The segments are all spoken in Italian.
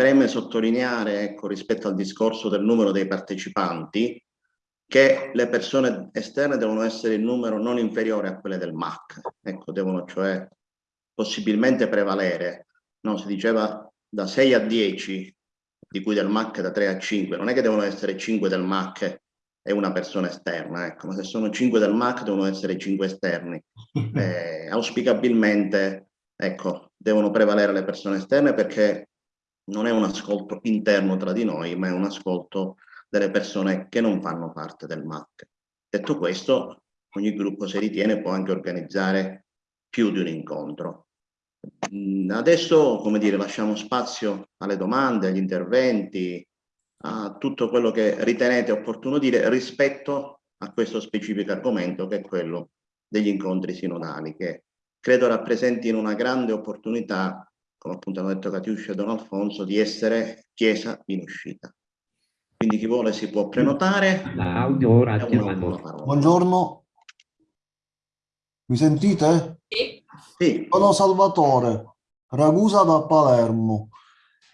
preme sottolineare, ecco, rispetto al discorso del numero dei partecipanti, che le persone esterne devono essere in numero non inferiore a quelle del MAC, ecco, devono cioè possibilmente prevalere. No, si diceva da 6 a 10, di cui del MAC da 3 a 5, non è che devono essere 5 del MAC e una persona esterna, ecco, ma se sono 5 del MAC devono essere 5 esterni. Eh, auspicabilmente, ecco, devono prevalere le persone esterne perché non è un ascolto interno tra di noi, ma è un ascolto delle persone che non fanno parte del MAC. Detto questo, ogni gruppo se ritiene può anche organizzare più di un incontro. Mm, adesso, come dire, lasciamo spazio alle domande, agli interventi, a tutto quello che ritenete opportuno dire rispetto a questo specifico argomento che è quello degli incontri sinodali, che credo rappresentino una grande opportunità, come appunto hanno detto Catiuscia e Don Alfonso, di essere chiesa in uscita. Quindi chi vuole si può prenotare. Audio ora Buongiorno. Mi sentite? Sì. sì. Sono Salvatore, Ragusa da Palermo.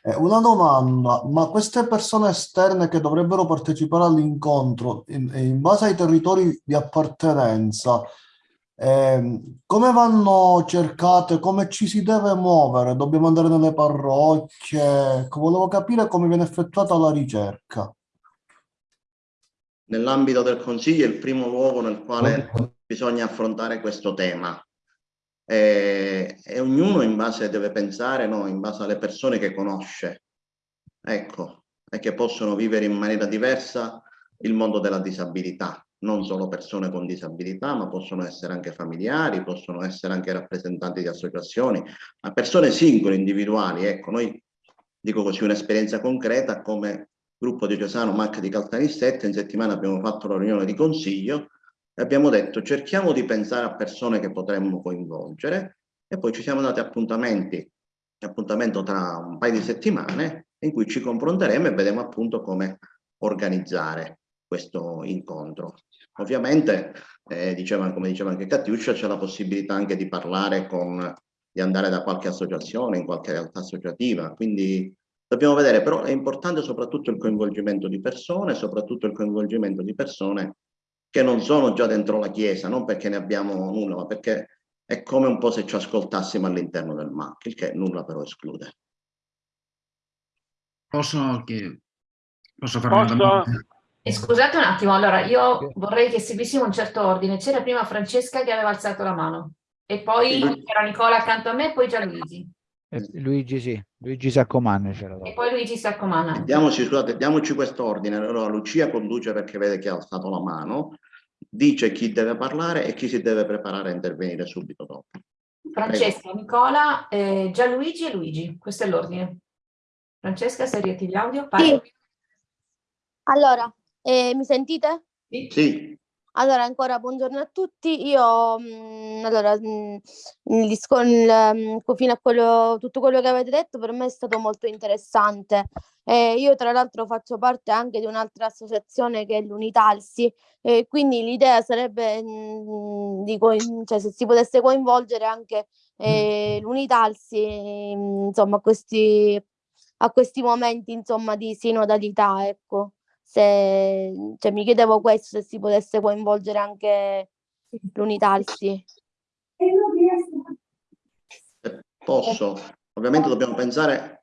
Eh, una domanda, ma queste persone esterne che dovrebbero partecipare all'incontro in, in, base ai territori di appartenenza, eh, come vanno cercate, come ci si deve muovere? Dobbiamo andare nelle parrocchie? Volevo capire come viene effettuata la ricerca. Nell'ambito del Consiglio è il primo luogo nel quale bisogna affrontare questo tema. E, e, ognuno in base deve pensare, no, in base alle persone che conosce, ecco, e che possono vivere in maniera diversa il mondo della disabilità. Non solo persone con disabilità, ma possono essere anche familiari, possono essere anche rappresentanti di associazioni, ma persone singole, individuali. Ecco, noi dico così un'esperienza concreta come gruppo diocesano MAC di Caltanissette, in settimana abbiamo fatto la riunione di consiglio e abbiamo detto cerchiamo di pensare a persone che potremmo coinvolgere e poi ci siamo dati appuntamenti, appuntamento tra un paio di settimane in cui ci confronteremo e vedremo appunto come organizzare questo incontro. Ovviamente, eh, diceva, come diceva anche Catiuscia, c'è la possibilità anche di parlare con, di andare da qualche associazione, in qualche realtà associativa, quindi dobbiamo vedere, però è importante soprattutto il coinvolgimento di persone, soprattutto il coinvolgimento di persone che non sono già dentro la Chiesa, non perché ne abbiamo nulla, ma perché è come un po' se ci ascoltassimo all'interno del MAC, il che nulla però esclude. Posso, che, posso fare posso... una domanda? E scusate un attimo, allora io vorrei che seguissimo un certo ordine. C'era prima Francesca che aveva alzato la mano e poi c'era Nicola accanto a me e poi Gianluigi. Eh, Luigi sì, Luigi Saccomanna c'era. E poi Luigi Saccomanna. Diamoci, scusate, diamoci quest'ordine. Allora Lucia conduce perché vede che ha alzato la mano, dice chi deve parlare e chi si deve preparare a intervenire subito dopo. Francesca, Prego. Nicola, eh, Gianluigi e Luigi, questo è l'ordine. Francesca, se riattivi l'audio, parli. Sì. Allora, eh, mi sentite? Sì. Allora, ancora buongiorno a tutti. Io, mh, mm, allora, mh, mm, il, il, mh, fino a quello, tutto quello che avete detto per me è stato molto interessante. Eh, io tra l'altro faccio parte anche di un'altra associazione che è l'Unitalsi, e quindi l'idea sarebbe mh, di cioè, se si potesse coinvolgere anche eh, l'Unitalsi insomma, a questi, a questi momenti insomma, di sinodalità. Ecco se cioè, mi chiedevo questo, se si potesse coinvolgere anche l'Unitalsi. Posso? Ovviamente dobbiamo pensare...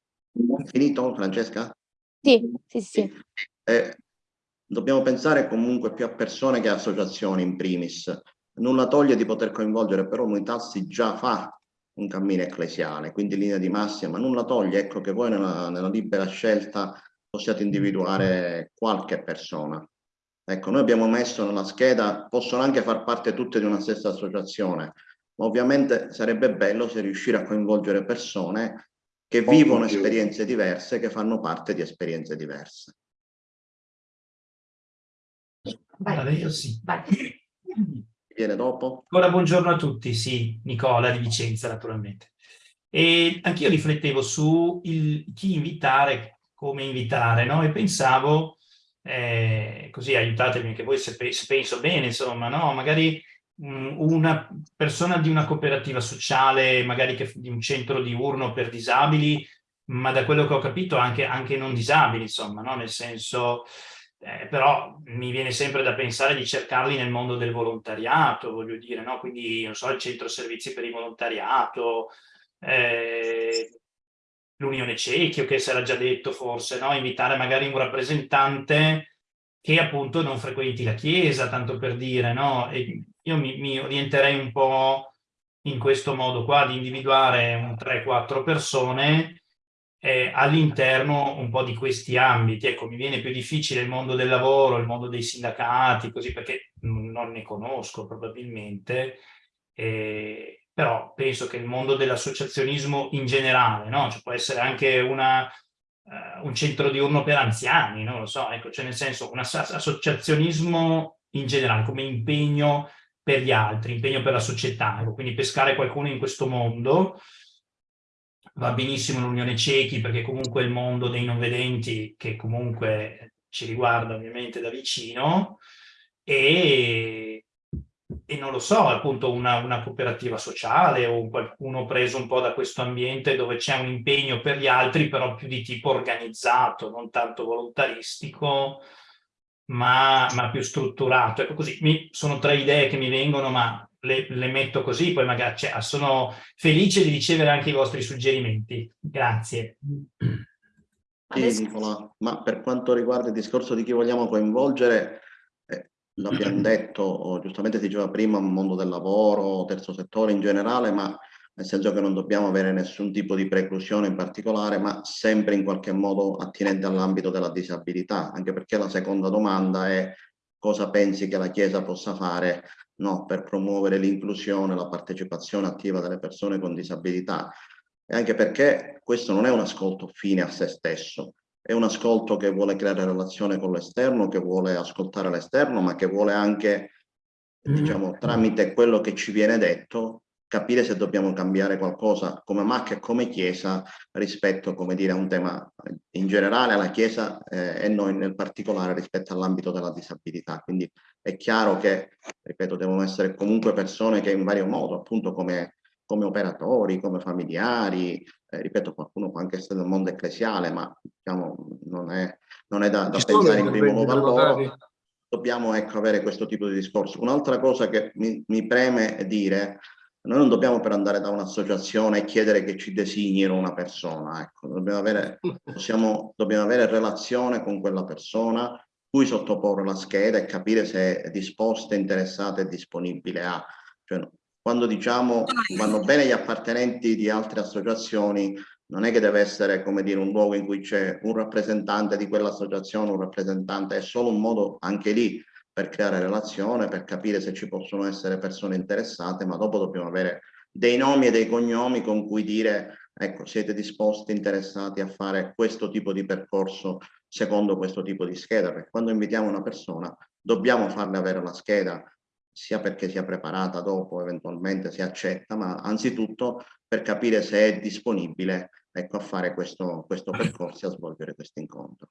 Finito, Francesca? Sì, sì, sì. Eh, dobbiamo pensare comunque più a persone che a associazioni in primis. Nulla toglie di poter coinvolgere, però l'Unitalsi già fa un cammino ecclesiale, quindi linea di massima, nulla toglie, ecco che voi nella, nella libera scelta possiate individuare qualche persona. Ecco, noi abbiamo messo nella scheda, possono anche far parte tutte di una stessa associazione, ma ovviamente sarebbe bello se riuscire a coinvolgere persone che vivono esperienze diverse, che fanno parte di esperienze diverse. Vai. io sì. Vai. Viene dopo? Ancora buongiorno a tutti, sì, Nicola di Vicenza naturalmente. E anch'io riflettevo su il, chi invitare come invitare, no? E pensavo, eh, così aiutatemi anche voi se, se, penso bene, insomma, no? Magari mh, una persona di una cooperativa sociale, magari che, di un centro diurno per disabili, ma da quello che ho capito anche, anche non disabili, insomma, no? nel senso, eh, però mi viene sempre da pensare di cercarli nel mondo del volontariato, voglio dire, no? quindi, non so, il centro servizi per il volontariato, eh, l'Unione Cecchio, che si era già detto forse, no? invitare magari un rappresentante che appunto non frequenti la Chiesa, tanto per dire, no? E io mi, mi orienterei un po' in questo modo qua, di individuare un 3-4 persone eh, all'interno un po' di questi ambiti. Ecco, mi viene più difficile il mondo del lavoro, il mondo dei sindacati, così perché non ne conosco probabilmente, eh, però penso che il mondo dell'associazionismo in generale, no? cioè può essere anche una, uh, un centro diurno per anziani, non lo so, ecco, cioè nel senso un associazionismo in generale come impegno per gli altri, impegno per la società, ecco, quindi pescare qualcuno in questo mondo, va benissimo l'Unione Cechi perché comunque il mondo dei non vedenti che comunque ci riguarda ovviamente da vicino e, e non lo so, appunto una, una, cooperativa sociale o qualcuno preso un po' da questo ambiente dove c'è un impegno per gli altri però più di tipo organizzato, non tanto volontaristico, ma, ma più strutturato. Ecco così, mi, sono tre idee che mi vengono, ma le, le metto così, poi magari cioè, sono felice di ricevere anche i vostri suggerimenti. Grazie. Sì, Nicola, ma per quanto riguarda il discorso di chi vogliamo coinvolgere, l'abbiamo detto, giustamente si diceva prima, mondo del lavoro, terzo settore in generale, ma nel senso che non dobbiamo avere nessun tipo di preclusione in particolare, ma sempre in qualche modo attinente all'ambito della disabilità, anche perché la seconda domanda è cosa pensi che la Chiesa possa fare no, per promuovere l'inclusione, la partecipazione attiva delle persone con disabilità, e anche perché questo non è un ascolto fine a se stesso, è un ascolto che vuole creare relazione con l'esterno, che vuole ascoltare l'esterno, ma che vuole anche, diciamo, tramite quello che ci viene detto, capire se dobbiamo cambiare qualcosa come Macca e come Chiesa rispetto, come dire, a un tema in generale alla Chiesa eh, e noi nel particolare rispetto all'ambito della disabilità. Quindi è chiaro che, ripeto, devono essere comunque persone che in vario modo, appunto come, come operatori, come familiari, eh, ripeto, qualcuno può anche essere nel mondo ecclesiale, ma diciamo, non è, non è da, da pensare in primo luogo a loro. Dobbiamo ecco, avere questo tipo di discorso. Un'altra cosa che mi, mi preme dire noi non dobbiamo per andare da un'associazione e chiedere che ci designino una persona, ecco, dobbiamo avere, possiamo, dobbiamo avere relazione con quella persona, cui sottoporre la scheda e capire se è disposta, interessata e disponibile a. Cioè, quando diciamo vanno bene gli appartenenti di altre associazioni, non è che deve essere come dire un luogo in cui c'è un rappresentante di quell'associazione, un rappresentante, è solo un modo anche lì per creare relazione, per capire se ci possono essere persone interessate, ma dopo dobbiamo avere dei nomi e dei cognomi con cui dire ecco, siete disposti, interessati a fare questo tipo di percorso secondo questo tipo di scheda, perché quando invitiamo una persona dobbiamo farle avere la scheda, sia perché sia preparata dopo, eventualmente si accetta, ma anzitutto per capire se è disponibile ecco, a fare questo, questo percorso e a svolgere questo incontro.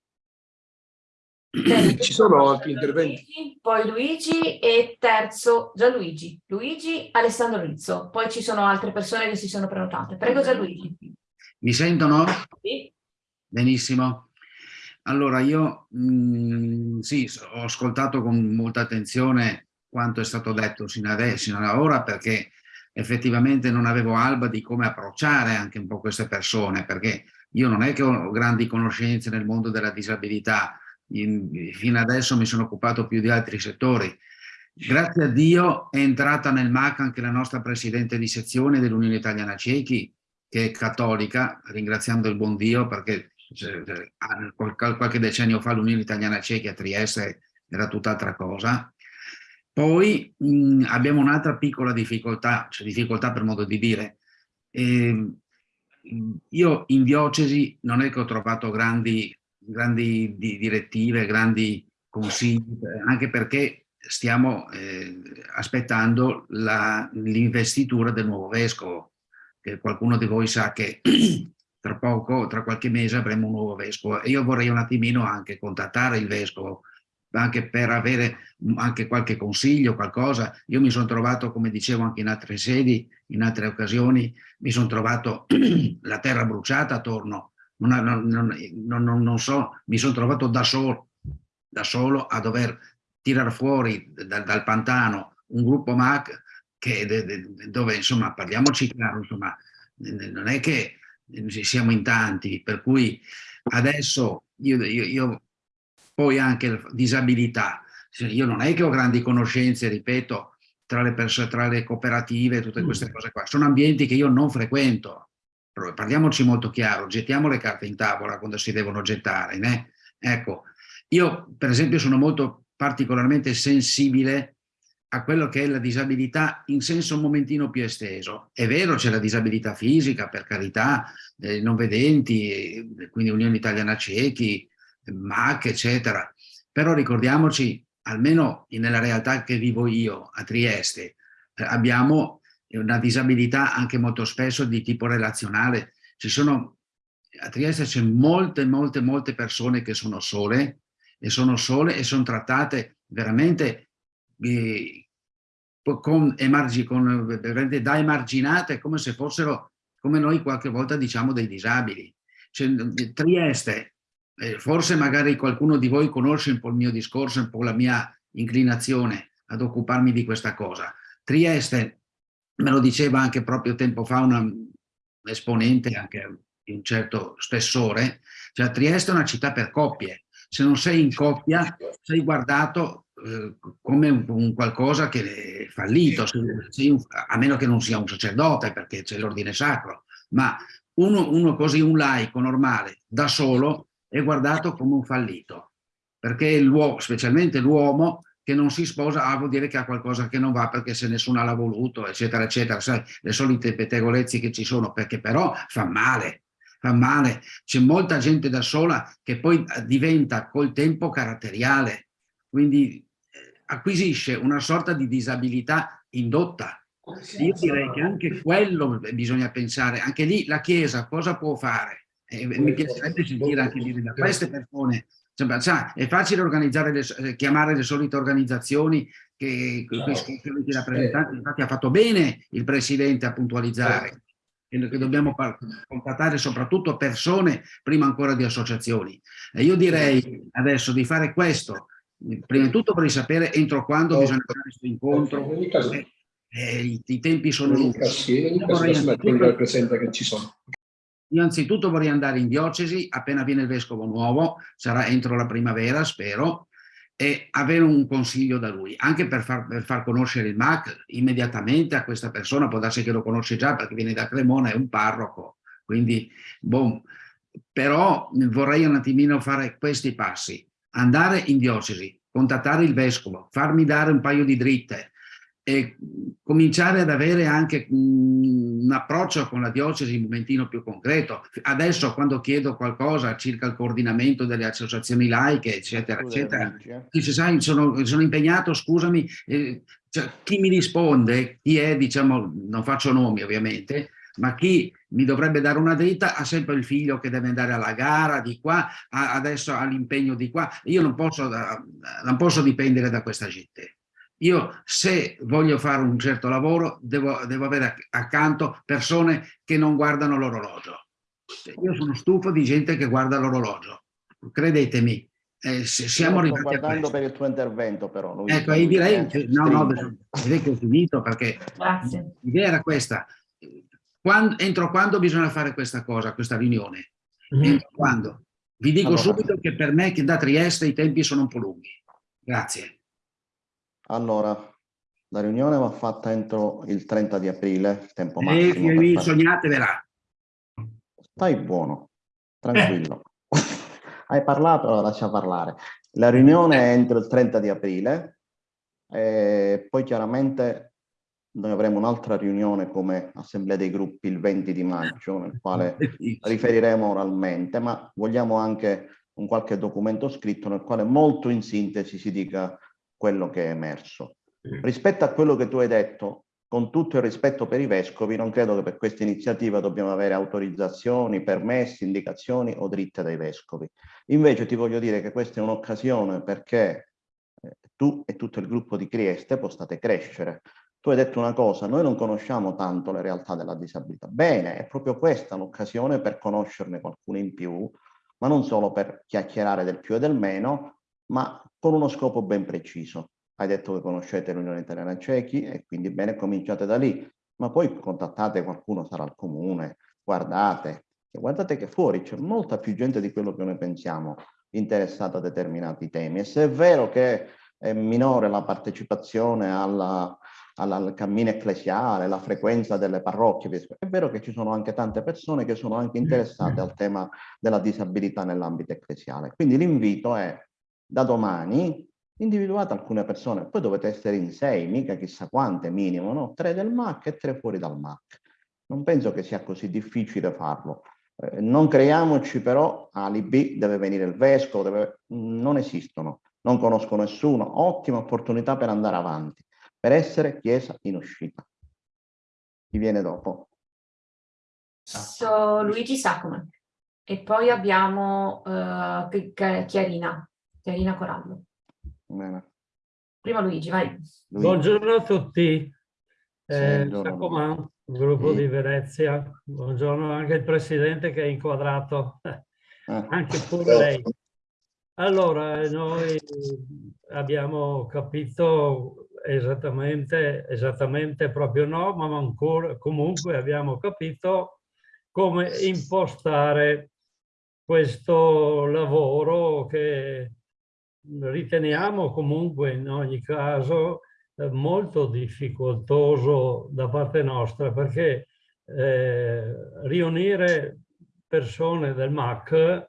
Ci sono altri interventi? Poi Luigi e terzo Gianluigi. Luigi, Alessandro Rizzo. Poi ci sono altre persone che si sono prenotate. Prego Gianluigi. Mi sentono? Sì. Benissimo. Allora io mh, mm, sì, ho ascoltato con molta attenzione quanto è stato detto sino ad, sino ad ora perché effettivamente non avevo alba di come approcciare anche un po' queste persone perché io non è che ho grandi conoscenze nel mondo della disabilità, in, fino adesso mi sono occupato più di altri settori. Grazie a Dio è entrata nel MAC anche la nostra Presidente di sezione dell'Unione Italiana Cechi, che è cattolica, ringraziando il buon Dio perché qualche decennio fa l'Unione Italiana Cechi a Trieste era tutt'altra cosa. Poi mh, abbiamo un'altra piccola difficoltà, cioè difficoltà per modo di dire. Eh, io in diocesi non è che ho trovato grandi grandi direttive, grandi consigli, anche perché stiamo eh, aspettando l'investitura del nuovo vescovo, che qualcuno di voi sa che tra poco, tra qualche mese avremo un nuovo vescovo e io vorrei un attimino anche contattare il vescovo anche per avere anche qualche consiglio, qualcosa. Io mi sono trovato, come dicevo anche in altre sedi, in altre occasioni, mi sono trovato la terra bruciata attorno non, non, non, non, so, mi sono trovato da solo, da solo a dover tirare fuori da, dal pantano un gruppo MAC che, dove, insomma, parliamoci chiaro, insomma, non è che siamo in tanti, per cui adesso io, io, io poi anche disabilità, io non è che ho grandi conoscenze, ripeto, tra le, tra le cooperative, tutte queste cose qua, sono ambienti che io non frequento, parliamoci molto chiaro, gettiamo le carte in tavola quando si devono gettare, né? ecco, io per esempio sono molto particolarmente sensibile a quello che è la disabilità in senso un momentino più esteso. È vero, c'è la disabilità fisica, per carità, eh, non vedenti, eh, quindi Unione Italiana Ciechi, MAC, eccetera. Però ricordiamoci, almeno nella realtà che vivo io a Trieste, eh, abbiamo una disabilità anche molto spesso di tipo relazionale. Ci sono, a Trieste c'è molte, molte, molte persone che sono sole, e sono sole e sono trattate veramente eh, con, emargi, con, veramente da emarginate come se fossero, come noi qualche volta diciamo, dei disabili. Cioè, Trieste, eh, forse magari qualcuno di voi conosce un po' il mio discorso, un po' la mia inclinazione ad occuparmi di questa cosa. Trieste, me lo diceva anche proprio tempo fa una esponente anche di un certo spessore, cioè Trieste è una città per coppie, se non sei in coppia sei guardato eh, come un, un, qualcosa che è fallito, un, a meno che non sia un sacerdote perché c'è l'ordine sacro, ma uno, uno così, un laico normale, da solo, è guardato come un fallito, perché l'uomo, specialmente l'uomo, che non si sposa ah, vuol dire che ha qualcosa che non va perché se nessuno l'ha voluto, eccetera, eccetera, sai, le solite pettegolezzi che ci sono, perché però fa male, fa male. C'è molta gente da sola che poi eh, diventa col tempo caratteriale, quindi eh, acquisisce una sorta di disabilità indotta. Io direi che anche quello bisogna pensare, anche lì la Chiesa cosa può fare? Eh, mi piacerebbe sentire anche dire da queste persone, cioè, è facile organizzare le, eh, chiamare le solite organizzazioni che, che, che, che rappresentanti, infatti ha fatto bene il Presidente a puntualizzare, che dobbiamo contattare soprattutto persone prima ancora di associazioni. E io direi adesso di fare questo, prima di tutto per sapere entro quando bisogna fare questo incontro, eh, eh, i, tempi sono lunghi. Io anzitutto vorrei andare in diocesi, appena viene il vescovo nuovo, sarà entro la primavera, spero, e avere un consiglio da lui, anche per far, per far, conoscere il MAC immediatamente a questa persona, può darsi che lo conosce già perché viene da Cremona, è un parroco, quindi boh, però vorrei un attimino fare questi passi, andare in diocesi, contattare il vescovo, farmi dare un paio di dritte, e cominciare ad avere anche un approccio con la diocesi un momentino più concreto. Adesso quando chiedo qualcosa circa il coordinamento delle associazioni laiche, eccetera, eccetera, eh. dice, sai, sono, sono impegnato, scusami, eh, cioè, chi mi risponde, chi è, diciamo, non faccio nomi ovviamente, ma chi mi dovrebbe dare una dritta ha sempre il figlio che deve andare alla gara di qua, adesso ha l'impegno di qua. Io non posso, non posso dipendere da questa gente. Io se voglio fare un certo lavoro devo, devo avere accanto persone che non guardano l'orologio. Io sono stufo di gente che guarda l'orologio, credetemi. Eh, siamo arrivati sto guardando per il tuo intervento però. Ecco, io direi, che, no, no, direi che ho finito perché l'idea era questa. Quando, entro quando bisogna fare questa cosa, questa riunione? Mm. Entro quando? Vi dico allora, subito che per me che da Trieste i tempi sono un po' lunghi. Grazie. Allora, la riunione va fatta entro il 30 di aprile, il tempo massimo. E sognatevela. Stai buono, tranquillo. Hai parlato, allora lascia parlare. La riunione è entro il 30 di aprile, e poi chiaramente noi avremo un'altra riunione come assemblea dei gruppi il 20 di maggio, nel quale riferiremo oralmente, ma vogliamo anche un qualche documento scritto nel quale molto in sintesi si dica quello che è emerso. Rispetto a quello che tu hai detto, con tutto il rispetto per i vescovi, non credo che per questa iniziativa dobbiamo avere autorizzazioni, permessi, indicazioni o dritte dai vescovi. Invece ti voglio dire che questa è un'occasione perché eh, tu e tutto il gruppo di Trieste postate crescere, tu hai detto una cosa, noi non conosciamo tanto le realtà della disabilità. Bene, è proprio questa l'occasione per conoscerne qualcuno in più, ma non solo per chiacchierare del più e del meno, ma con uno scopo ben preciso. Hai detto che conoscete l'Unione Italiana Cechi e quindi bene, cominciate da lì, ma poi contattate qualcuno, sarà al comune, guardate, guardate che fuori c'è molta più gente di quello che noi pensiamo interessata a determinati temi. E se è vero che è minore la partecipazione alla, alla, al cammino ecclesiale, la frequenza delle parrocchie, è vero che ci sono anche tante persone che sono anche interessate al tema della disabilità nell'ambito ecclesiale. Quindi l'invito è da domani individuate alcune persone, poi dovete essere in sei, mica chissà quante minimo, no? Tre del MAC e tre fuori dal MAC. Non penso che sia così difficile farlo. Eh, non creiamoci però alibi, deve venire il vescovo, deve... non esistono, non conosco nessuno, ottima opportunità per andare avanti, per essere chiesa in uscita. Chi viene dopo? So, Luigi Saccoman e poi abbiamo uh, Chiarina, Chiarina Corallo. Bene. Prima Luigi, vai. Luigi. Buongiorno a tutti. Eh, Saccoman, gruppo sì. di Venezia. Buongiorno anche il presidente che è inquadrato, eh. anche pure lei. Allora, noi abbiamo capito esattamente, esattamente proprio no, ma ancora comunque abbiamo capito come impostare questo lavoro che riteniamo comunque in ogni caso eh, molto difficoltoso da parte nostra perché eh, riunire persone del MAC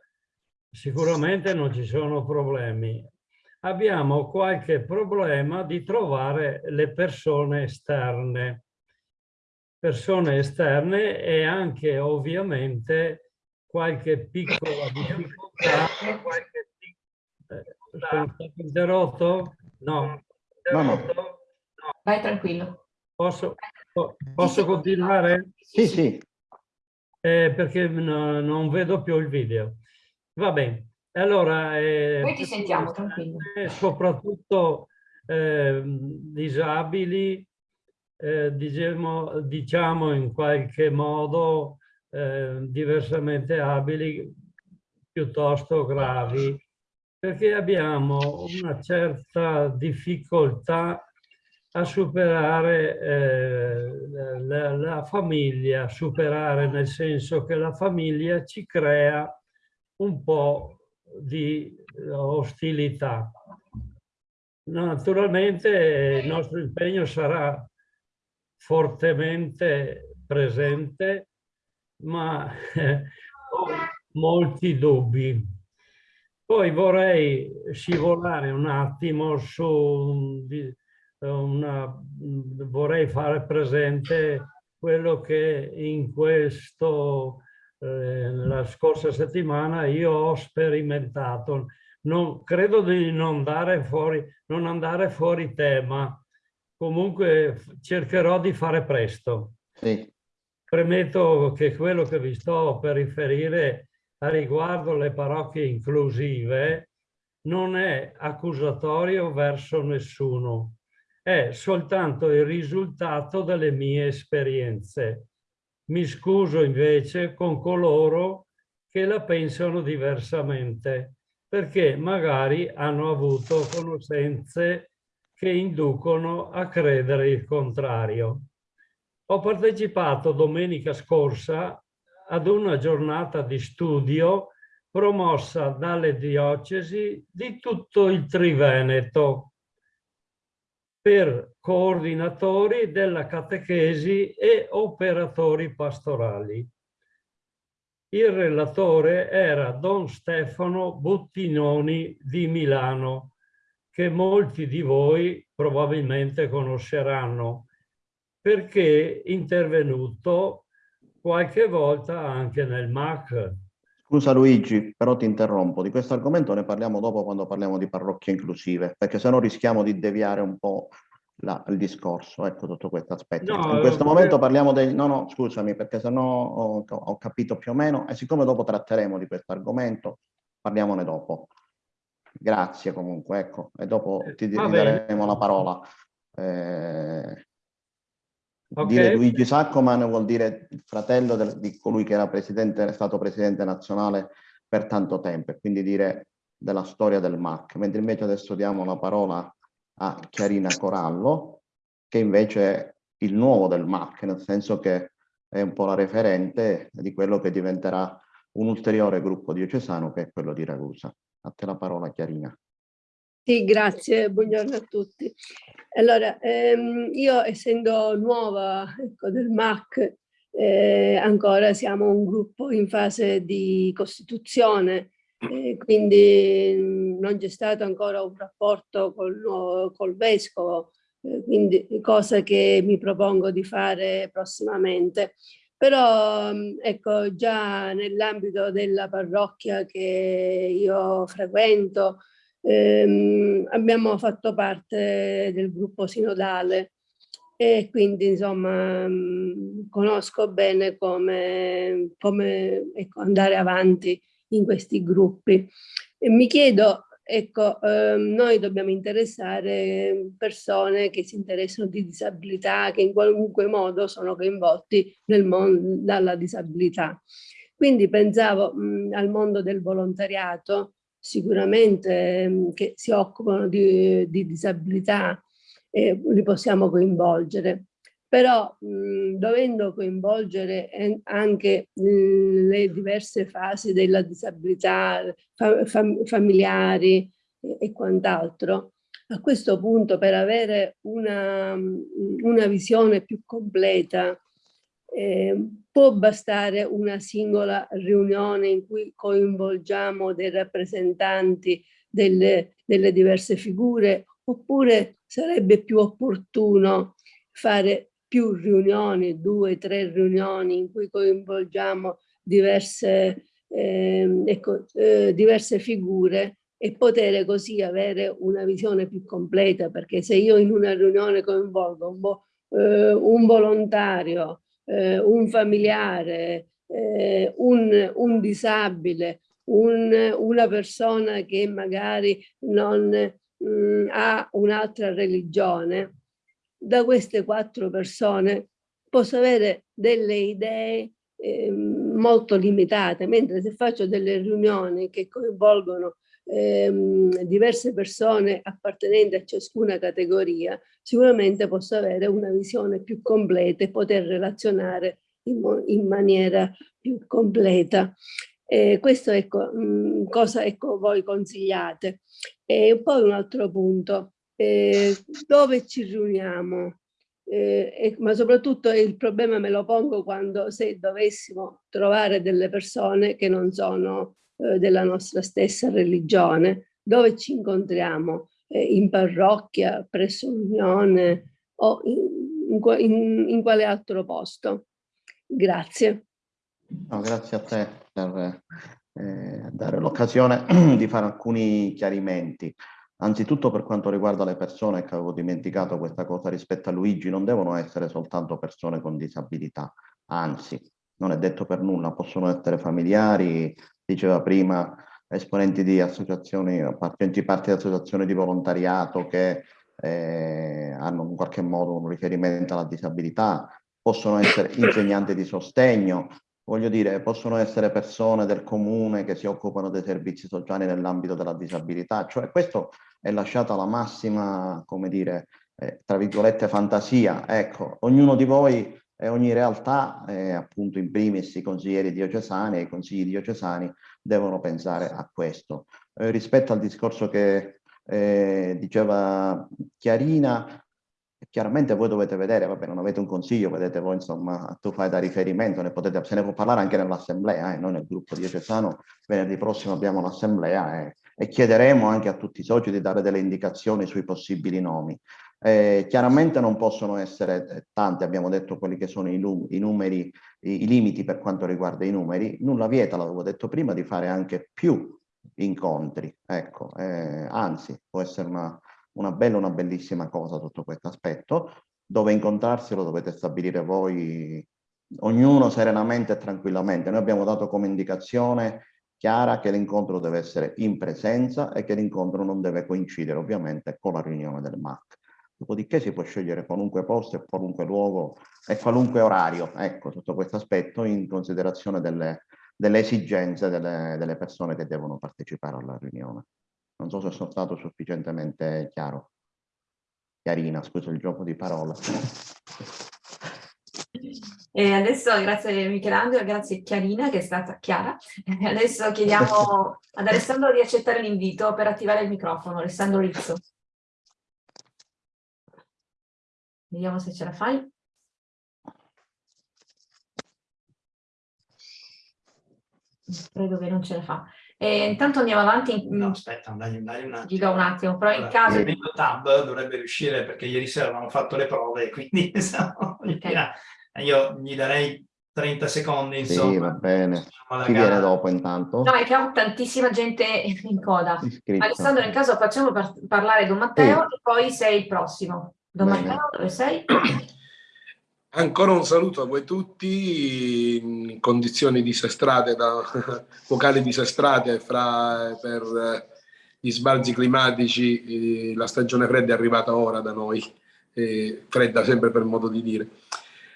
sicuramente non ci sono problemi. Abbiamo qualche problema di trovare le persone esterne. Persone esterne e anche ovviamente qualche piccola difficoltà, qualche sono stato interrotto? No. No, no. Vai tranquillo. Posso, posso continuare? Sì, sì. Eh, perché no, non vedo più il video. Va bene. Allora, eh, Poi ti sentiamo, tranquillo. Soprattutto eh, disabili, eh, diciamo, diciamo in qualche modo eh, diversamente abili, piuttosto gravi, perché abbiamo una certa difficoltà a superare eh, la, la, famiglia, superare nel senso che la famiglia ci crea un po' di ostilità. Naturalmente il nostro impegno sarà fortemente presente, ma ho molti dubbi poi vorrei scivolare un attimo su una, vorrei fare presente quello che in questo, eh, la scorsa settimana io ho sperimentato. Non, credo di non andare, fuori, non andare fuori tema, comunque cercherò di fare presto. Sì. Premetto che quello che vi sto per riferire riguardo le parrocchie inclusive non è accusatorio verso nessuno, è soltanto il risultato delle mie esperienze. Mi scuso invece con coloro che la pensano diversamente, perché magari hanno avuto conoscenze che inducono a credere il contrario. Ho partecipato domenica scorsa ad una giornata di studio promossa dalle diocesi di tutto il Triveneto per coordinatori della catechesi e operatori pastorali. Il relatore era Don Stefano Buttinoni di Milano, che molti di voi probabilmente conosceranno, perché intervenuto qualche volta anche nel MAC. Scusa Luigi, però ti interrompo. Di questo argomento ne parliamo dopo quando parliamo di parrocchie inclusive, perché sennò rischiamo di deviare un po' la, il discorso, ecco tutto questo aspetto. No, In questo momento parliamo dei... No, no, scusami, perché sennò ho, ho capito più o meno, e siccome dopo tratteremo di questo argomento, parliamone dopo. Grazie comunque, ecco, e dopo ti, ti daremo la parola. Eh, Ok. Dire Luigi Saccoman vuol dire fratello del- di colui che era presidente, stato presidente nazionale per tanto tempo, e quindi dire della storia del MAC, mentre invece adesso diamo la parola a Chiarina Corallo, che invece è il nuovo del MAC, nel senso che è un po' la referente di quello che diventerà un ulteriore gruppo diocesano che è quello di Ragusa. A te la parola Chiarina. Sì, grazie, buongiorno a tutti. Allora, ehm, io essendo nuova ecco, del MAC, eh, ancora siamo un gruppo in fase di costituzione, eh, quindi mh, non c'è stato ancora un rapporto col, col vescovo, eh, quindi cosa che mi propongo di fare prossimamente. Però mh, ecco, già nell'ambito della parrocchia che io frequento, ehm, abbiamo fatto parte del gruppo sinodale e quindi insomma mh, conosco bene come, come ecco, andare avanti in questi gruppi. E mi chiedo, ecco, ehm, noi dobbiamo interessare persone che si interessano di disabilità, che in qualunque modo sono coinvolti nel mondo dalla disabilità. Quindi pensavo mh, al mondo del volontariato, sicuramente mh, che si occupano di, di disabilità, eh, li possiamo coinvolgere. Però mh, dovendo coinvolgere anche mh, le diverse fasi della disabilità, fa- fam- familiari e, e quant'altro, a questo punto per avere una, una visione più completa eh, può bastare una singola riunione in cui coinvolgiamo dei rappresentanti delle, delle diverse figure oppure sarebbe più opportuno fare più riunioni, due, tre riunioni in cui coinvolgiamo diverse, eh, ecco, eh, diverse figure e poter così avere una visione più completa, perché se io in una riunione coinvolgo un, eh, un volontario, eh, un familiare, eh, un, un disabile, un- una persona che magari non mh, ha un'altra religione, da queste quattro persone posso avere delle idee eh, molto limitate, mentre se faccio delle riunioni che coinvolgono ehm, diverse persone appartenenti a ciascuna categoria, sicuramente posso avere una visione più completa e poter relazionare in, in maniera più completa. Eh, questo ecco, mh, cosa ecco, voi consigliate. E poi un altro punto, eh, dove ci riuniamo? Eh, ma soprattutto il problema me lo pongo quando se dovessimo trovare delle persone che non sono eh, della nostra stessa religione, dove ci incontriamo? Eh, in parrocchia, presso l'unione o in, in in quale altro posto? Grazie. No, grazie a te per eh, dare l'occasione di fare alcuni chiarimenti. Anzitutto per quanto riguarda le persone, che avevo dimenticato questa cosa rispetto a Luigi, non devono essere soltanto persone con disabilità, anzi, non è detto per nulla, possono essere familiari, diceva prima, esponenti di associazioni, appartenenti parti di associazioni di volontariato che eh, hanno in qualche modo un riferimento alla disabilità, possono essere insegnanti di sostegno, voglio dire, possono essere persone del comune che si occupano dei servizi sociali nell'ambito della disabilità, cioè questo è lasciato alla massima, come dire, eh, tra virgolette, fantasia. Ecco, ognuno di voi e ogni realtà, eh, appunto in primis i consiglieri diocesani e i consigli diocesani, devono pensare a questo. Eh, rispetto al discorso che eh, diceva Chiarina, chiaramente voi dovete vedere, vabbè non avete un consiglio, vedete voi insomma, tu fai da riferimento, ne potete, se ne può parlare anche nell'assemblea, eh, noi nel gruppo diocesano venerdì prossimo abbiamo l'assemblea e, e chiederemo anche a tutti i soci di dare delle indicazioni sui possibili nomi. Eh, chiaramente non possono essere eh, tanti, abbiamo detto quelli che sono i, i numeri, i, i limiti per quanto riguarda i numeri, nulla vieta, l'avevo detto prima, di fare anche più incontri, ecco, eh, anzi può essere una, una bella, una bellissima cosa sotto questo aspetto, dove incontrarsi lo dovete stabilire voi, ognuno serenamente e tranquillamente. Noi abbiamo dato come indicazione chiara che l'incontro deve essere in presenza e che l'incontro non deve coincidere ovviamente con la riunione del MAC. Dopodiché si può scegliere qualunque posto e qualunque luogo e qualunque orario, ecco, sotto questo aspetto, in considerazione delle, delle esigenze delle, delle persone che devono partecipare alla riunione. Non so se sono stato sufficientemente chiaro. Chiarina, scusa il gioco di parole. E adesso grazie Michelangelo, grazie Chiarina che è stata chiara. Adesso chiediamo ad Alessandro di accettare l'invito per attivare il microfono. Alessandro Rizzo. Vediamo se ce la fai. Credo che non ce la fa. E intanto andiamo avanti. No, aspetta, dai, dai un attimo. Gli do un attimo, però in Allora, caso... premendo tab dovrebbe riuscire perché ieri sera ho fatto le prove, quindi insomma, io gli darei 30 secondi, Sì, insomma. va bene. Chi viene dopo intanto? No, è che ho tantissima gente in coda. Iscritto. Alessandro, in caso facciamo par- parlare Don Matteo Sì. e poi sei il prossimo. Don. Matteo, dove sei? Ancora un saluto a voi tutti in condizioni disastrate, da, vocali disastrate fra, per eh, gli sbalzi climatici. La stagione fredda è arrivata ora da noi, eh, fredda sempre per modo di dire.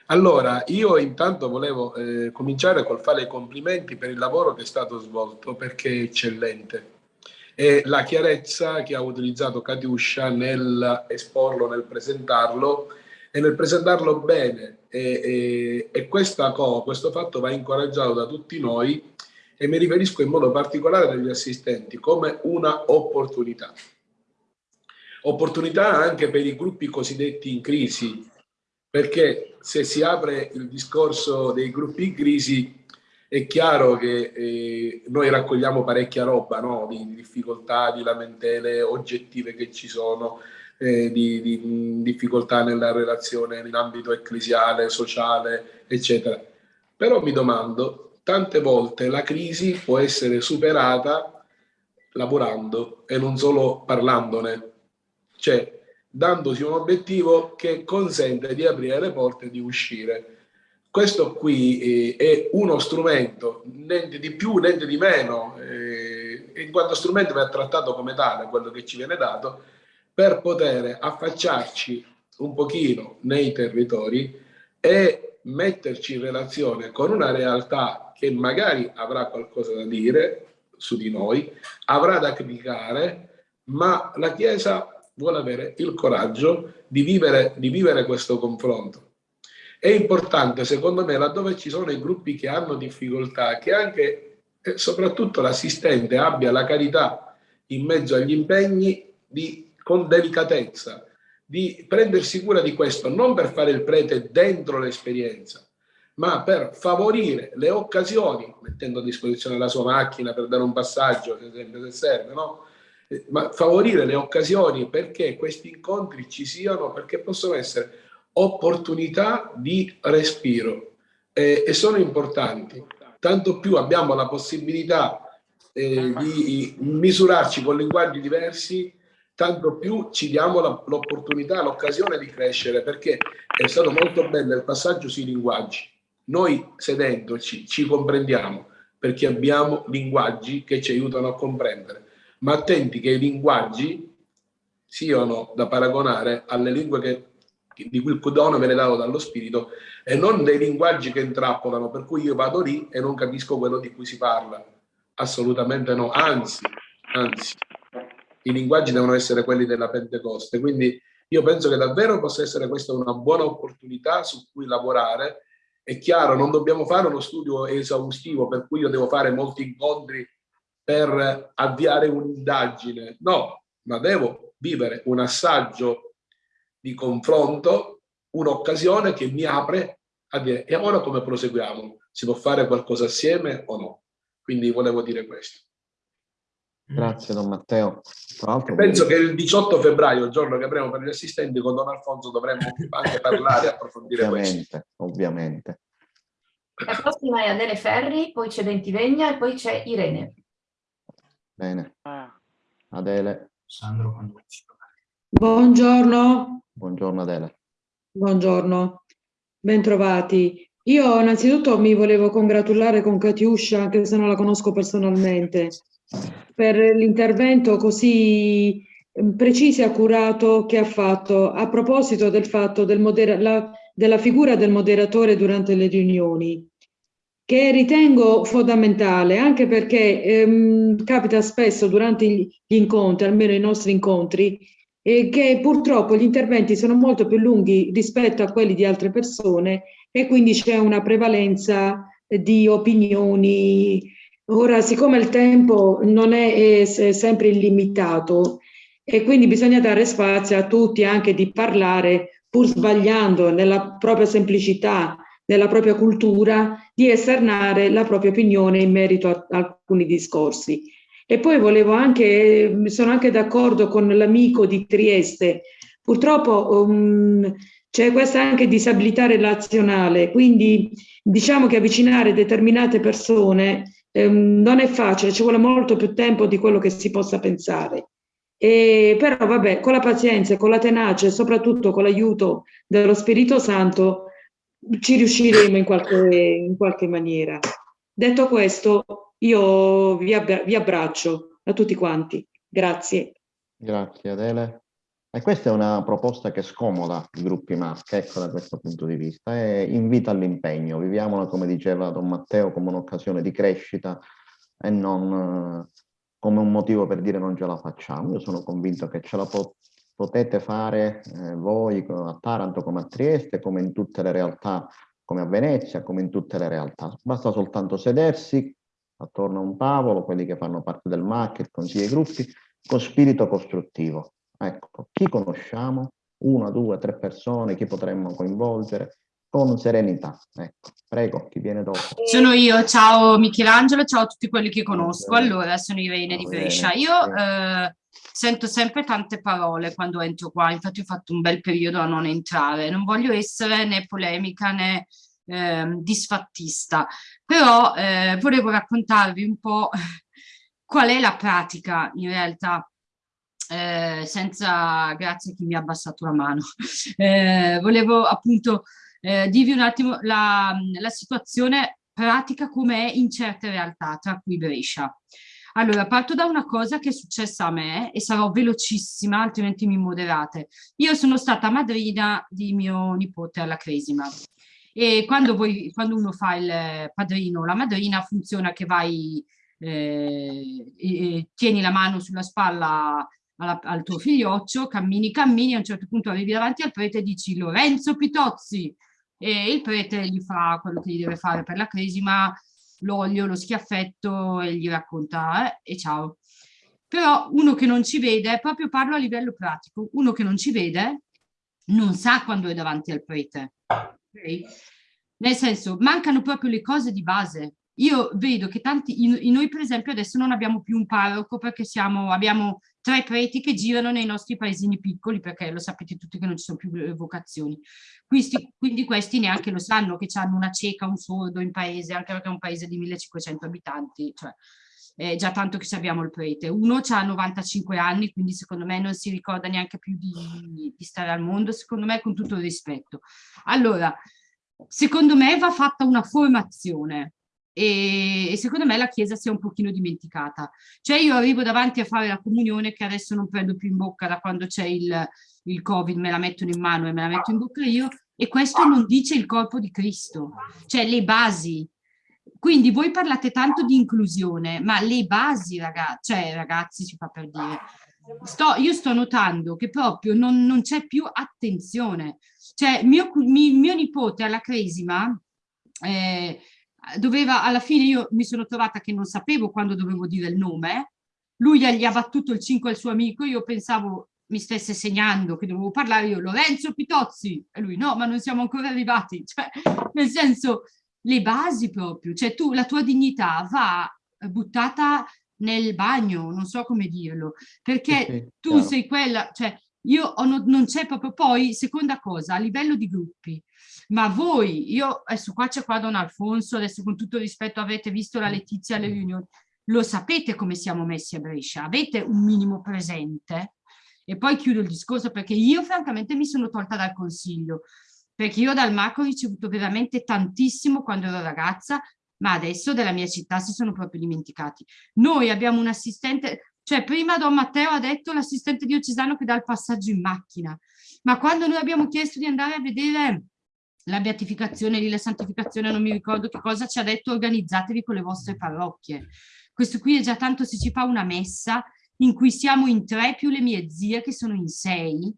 Allora, io intanto volevo eh, cominciare col fare i complimenti per il lavoro che è stato svolto perché è eccellente e la chiarezza che ha utilizzato Katiuscia nel esporlo, nel presentarlo e nel presentarlo bene e, e- e co- questo fatto va incoraggiato da tutti noi e mi riferisco in modo particolare agli assistenti come una opportunità. Opportunità anche per i gruppi cosiddetti in crisi, perché se si apre il discorso dei gruppi in crisi è chiaro che eh, noi raccogliamo parecchia roba no? di, di difficoltà, di lamentele oggettive che ci sono, eh, di, di, difficoltà nella relazione in ambito ecclesiale, sociale, eccetera. Però mi domando, tante volte la crisi può essere superata lavorando e non solo parlandone, cioè dandosi un obiettivo che consente di aprire le porte e di uscire. Questo qui eh, è uno strumento, niente di più, niente di meno, eh, in quanto strumento va trattato come tale, quello che ci viene dato, per poter affacciarci un pochino nei territori e metterci in relazione con una realtà che magari avrà qualcosa da dire su di noi, avrà da criticare, ma la Chiesa vuole avere il coraggio di vivere, di vivere questo confronto. È importante, secondo me, laddove ci sono i gruppi che hanno difficoltà, che anche e soprattutto l'assistente abbia la carità in mezzo agli impegni di, con delicatezza, di prendersi cura di questo, non per fare il prete dentro l'esperienza, ma per favorire le occasioni, mettendo a disposizione la sua macchina per dare un passaggio, se sempre se serve, no? Eh, ma favorire le occasioni perché questi incontri ci siano, perché possono essere opportunità di respiro eh, e sono importanti. Tanto più abbiamo la possibilità eh, di misurarci con linguaggi diversi, tanto più ci diamo l'opportunità, l'occasione di crescere, perché è stato molto bello il passaggio sui linguaggi. Noi sedendoci ci comprendiamo perché abbiamo linguaggi che ci aiutano a comprendere, ma attenti che i linguaggi siano da paragonare alle lingue che, di cui il dono viene dato dallo Spirito e non dei linguaggi che intrappolano, per cui io vado lì e non capisco quello di cui si parla. Assolutamente no, anzi, anzi, i linguaggi devono essere quelli della Pentecoste, quindi io penso che davvero possa essere questa una buona opportunità su cui lavorare. È chiaro, non dobbiamo fare uno studio esaustivo per cui io devo fare molti incontri per avviare un'indagine, no, ma devo vivere un assaggio di confronto, un'occasione che mi apre a dire e ora come proseguiamo? Si può fare qualcosa assieme o no? Quindi volevo dire questo. Grazie Don Matteo. Tra l'altro, Penso che il 18 febbraio, il giorno che avremo per gli assistenti, con Don Alfonso dovremmo anche parlare e approfondire questo. ovviamente, ovviamente. La prossima è Adele Ferri, poi c'è Ventivegna e poi c'è Irene. Bene. Adele, Sandro. Buongiorno, buongiorno Adele. buongiorno, bentrovati. Io innanzitutto mi volevo congratulare con Katiuscia, anche se non la conosco personalmente, per l'intervento così mm, preciso e accurato che ha fatto a proposito del fatto del la, della figura del moderatore durante le riunioni, che ritengo fondamentale anche perché ehm, capita spesso durante gli incontri, almeno i nostri incontri, eh, che purtroppo gli interventi sono molto più lunghi rispetto a quelli di altre persone e quindi c'è una prevalenza di opinioni. Ora, siccome il tempo non è, è sempre illimitato e quindi bisogna dare spazio a tutti anche di parlare pur sbagliando nella propria semplicità, nella propria cultura, di esternare la propria opinione in merito a alcuni discorsi. E poi volevo anche, sono anche d'accordo con l'amico di Trieste, purtroppo um, c'è questa anche disabilità relazionale, quindi diciamo che avvicinare determinate persone um, non è facile, ci vuole molto più tempo di quello che si possa pensare. E, però vabbè, con la pazienza, con la tenacia e soprattutto con l'aiuto dello Spirito Santo ci riusciremo in qualche, in qualche maniera. Detto questo, io vi, abbra vi abbraccio a tutti quanti. Grazie. Grazie Adele. E questa è una proposta che scomoda i gruppi MASC, ecco da questo punto di vista, e invita all'impegno. Viviamola, come diceva Don Matteo, come un'occasione di crescita e non eh, come un motivo per dire non ce la facciamo. Io sono convinto che ce la pot potete fare eh, voi a Taranto come a Trieste, come in tutte le realtà, come a Venezia, come in tutte le realtà. Basta soltanto sedersi, attorno a un tavolo, quelli che fanno parte del MAC, il consiglio dei gruppi, con spirito costruttivo. Ecco, chi conosciamo? Una, due, tre persone, chi potremmo coinvolgere? Con serenità. Ecco, prego, chi viene dopo? Sono io, ciao Michelangelo, ciao a tutti quelli che conosco. Allora, sono Irene di Brescia. Io eh, sento sempre tante parole quando entro qua, infatti ho fatto un bel periodo a non entrare. Non voglio essere né polemica né eh, disfattista, però eh, volevo raccontarvi un po' qual è la pratica in realtà eh, senza grazie a chi mi ha abbassato la mano. Eh, volevo appunto eh, dirvi un attimo la, la situazione pratica com'è in certe realtà, tra cui Brescia. Allora, parto da una cosa che è successa a me e sarò velocissima, altrimenti mi moderate. Io sono stata madrina di mio nipote alla Cresima e quando, voi, quando uno fa il padrino o la madrina funziona che vai, eh, e, tieni la mano sulla spalla alla, al tuo figlioccio, cammini, cammini, a un certo punto arrivi davanti al prete e dici Lorenzo Pitozzi e il prete gli fa quello che gli deve fare per la cresima, l'olio, lo schiaffetto e gli racconta eh, e ciao. Però uno che non ci vede, proprio parlo a livello pratico, uno che non ci vede non sa quando è davanti al prete Okay? Nel senso, mancano proprio le cose di base. Io vedo che tanti, in, in noi per esempio adesso non abbiamo più un parroco perché siamo, abbiamo tre preti che girano nei nostri paesini piccoli perché lo sapete tutti che non ci sono più eh, vocazioni. Quindi, quindi questi neanche lo sanno che hanno una cieca, un sordo in paese, anche perché è un paese di 1500 abitanti, cioè è già tanto che sappiamo il prete. Uno ha 95 anni, quindi secondo me non si ricorda neanche più di, di stare al mondo, secondo me con tutto il rispetto. Allora, secondo me va fatta una formazione e, e, secondo me la Chiesa si è un pochino dimenticata. Cioè io arrivo davanti a fare la comunione che adesso non prendo più in bocca da quando c'è il, il Covid, me la mettono in mano e me la metto in bocca io e questo non dice il corpo di Cristo, cioè le basi. Quindi voi parlate tanto di inclusione, ma le basi, ragazzi, cioè ragazzi si fa per dire, sto, io sto notando che proprio non, non c'è più attenzione. Cioè mio, mi, mio nipote alla Cresima eh, doveva, alla fine io mi sono trovata che non sapevo quando dovevo dire il nome, lui gli ha battuto il 5 al suo amico, io pensavo mi stesse segnando che dovevo parlare io, Lorenzo Pitozzi, e lui no, ma non siamo ancora arrivati, cioè nel senso le basi proprio, cioè tu, la tua dignità va buttata nel bagno, non so come dirlo, perché sì, tu chiaro. sei quella, cioè io ho, non c'è proprio poi, seconda cosa, a livello di gruppi, ma voi, io adesso qua c'è qua Don Alfonso, adesso con tutto rispetto avete visto la Letizia alle riunioni, lo sapete come siamo messi a Brescia, avete un minimo presente? E poi chiudo il discorso perché io francamente mi sono tolta dal consiglio, perché io dal Marco ho ricevuto veramente tantissimo quando ero ragazza, ma adesso della mia città si sono proprio dimenticati. Noi abbiamo un assistente, Cioè, prima Don Matteo ha detto l'assistente diocesano che dà il passaggio in macchina, ma quando noi abbiamo chiesto di andare a vedere la beatificazione, la santificazione, non mi ricordo che cosa ci ha detto, organizzatevi con le vostre parrocchie. Questo qui è già tanto se ci fa una messa in cui siamo in tre più le mie zie che sono in sei,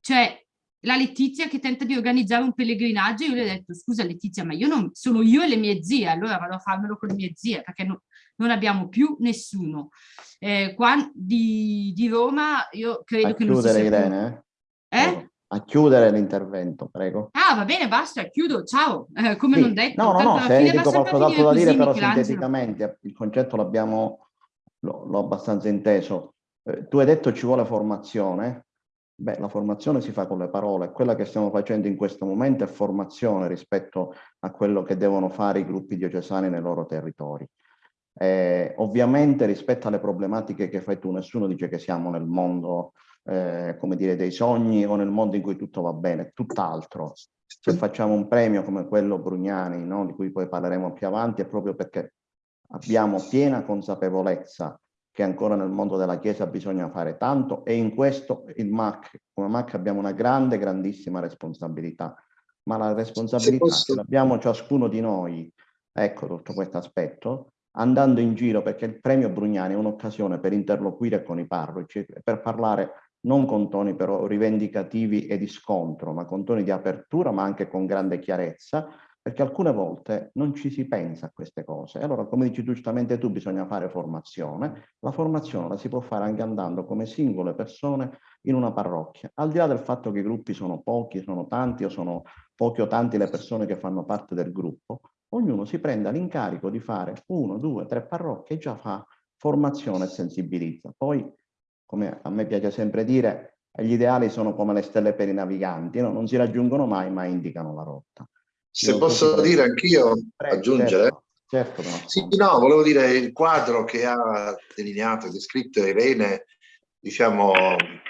cioè la Letizia che tenta di organizzare un pellegrinaggio, io le ho detto scusa Letizia ma io non, sono io e le mie zie, allora vado a farmelo con le mie zie perché no, non abbiamo più nessuno. Eh, qua di, di, Roma io credo a che non si sia... Irene, eh? eh? A chiudere l'intervento, prego. Ah, va bene, basta, chiudo, ciao. Eh, come sì. non detto. No, no, no, se dico qualcos'altro da dire, però sinteticamente, il concetto l'abbiamo, l'ho abbastanza inteso. Eh, tu hai detto ci vuole formazione, Beh, la formazione si fa con le parole, quella che stiamo facendo in questo momento è formazione rispetto a quello che devono fare i gruppi diocesani nei loro territori. Eh, ovviamente rispetto alle problematiche che fai tu, nessuno dice che siamo nel mondo, eh, come dire, dei sogni o nel mondo in cui tutto va bene, tutt'altro. Se facciamo un premio come quello Brugnani, no, di cui poi parleremo più avanti, è proprio perché abbiamo piena consapevolezza che ancora nel mondo della Chiesa bisogna fare tanto e in questo il MAC, come MAC abbiamo una grande, grandissima responsabilità, ma la responsabilità posso... che abbiamo ciascuno di noi, ecco tutto questo aspetto, andando in giro perché il premio Brugnani è un'occasione per interloquire con i parroci, per parlare non con toni però rivendicativi e di scontro, ma con toni di apertura, ma anche con grande chiarezza, perché alcune volte non ci si pensa a queste cose. Allora, come dici giustamente tu, bisogna fare formazione. La formazione la si può fare anche andando come singole persone in una parrocchia, al di là del fatto che i gruppi sono pochi, sono tanti o sono pochi o tanti le persone che fanno parte del gruppo, ognuno si prenda l'incarico di fare uno, due, tre parrocchie e già fa formazione e sensibilizza. Poi, come a me piace sempre dire, gli ideali sono come le stelle per i naviganti, no? non si raggiungono mai, ma indicano la rotta. Se Io posso dire anch'io, aggiungere? Certo, certo no. Sì, no, volevo dire il quadro che ha delineato e descritto Irene, diciamo,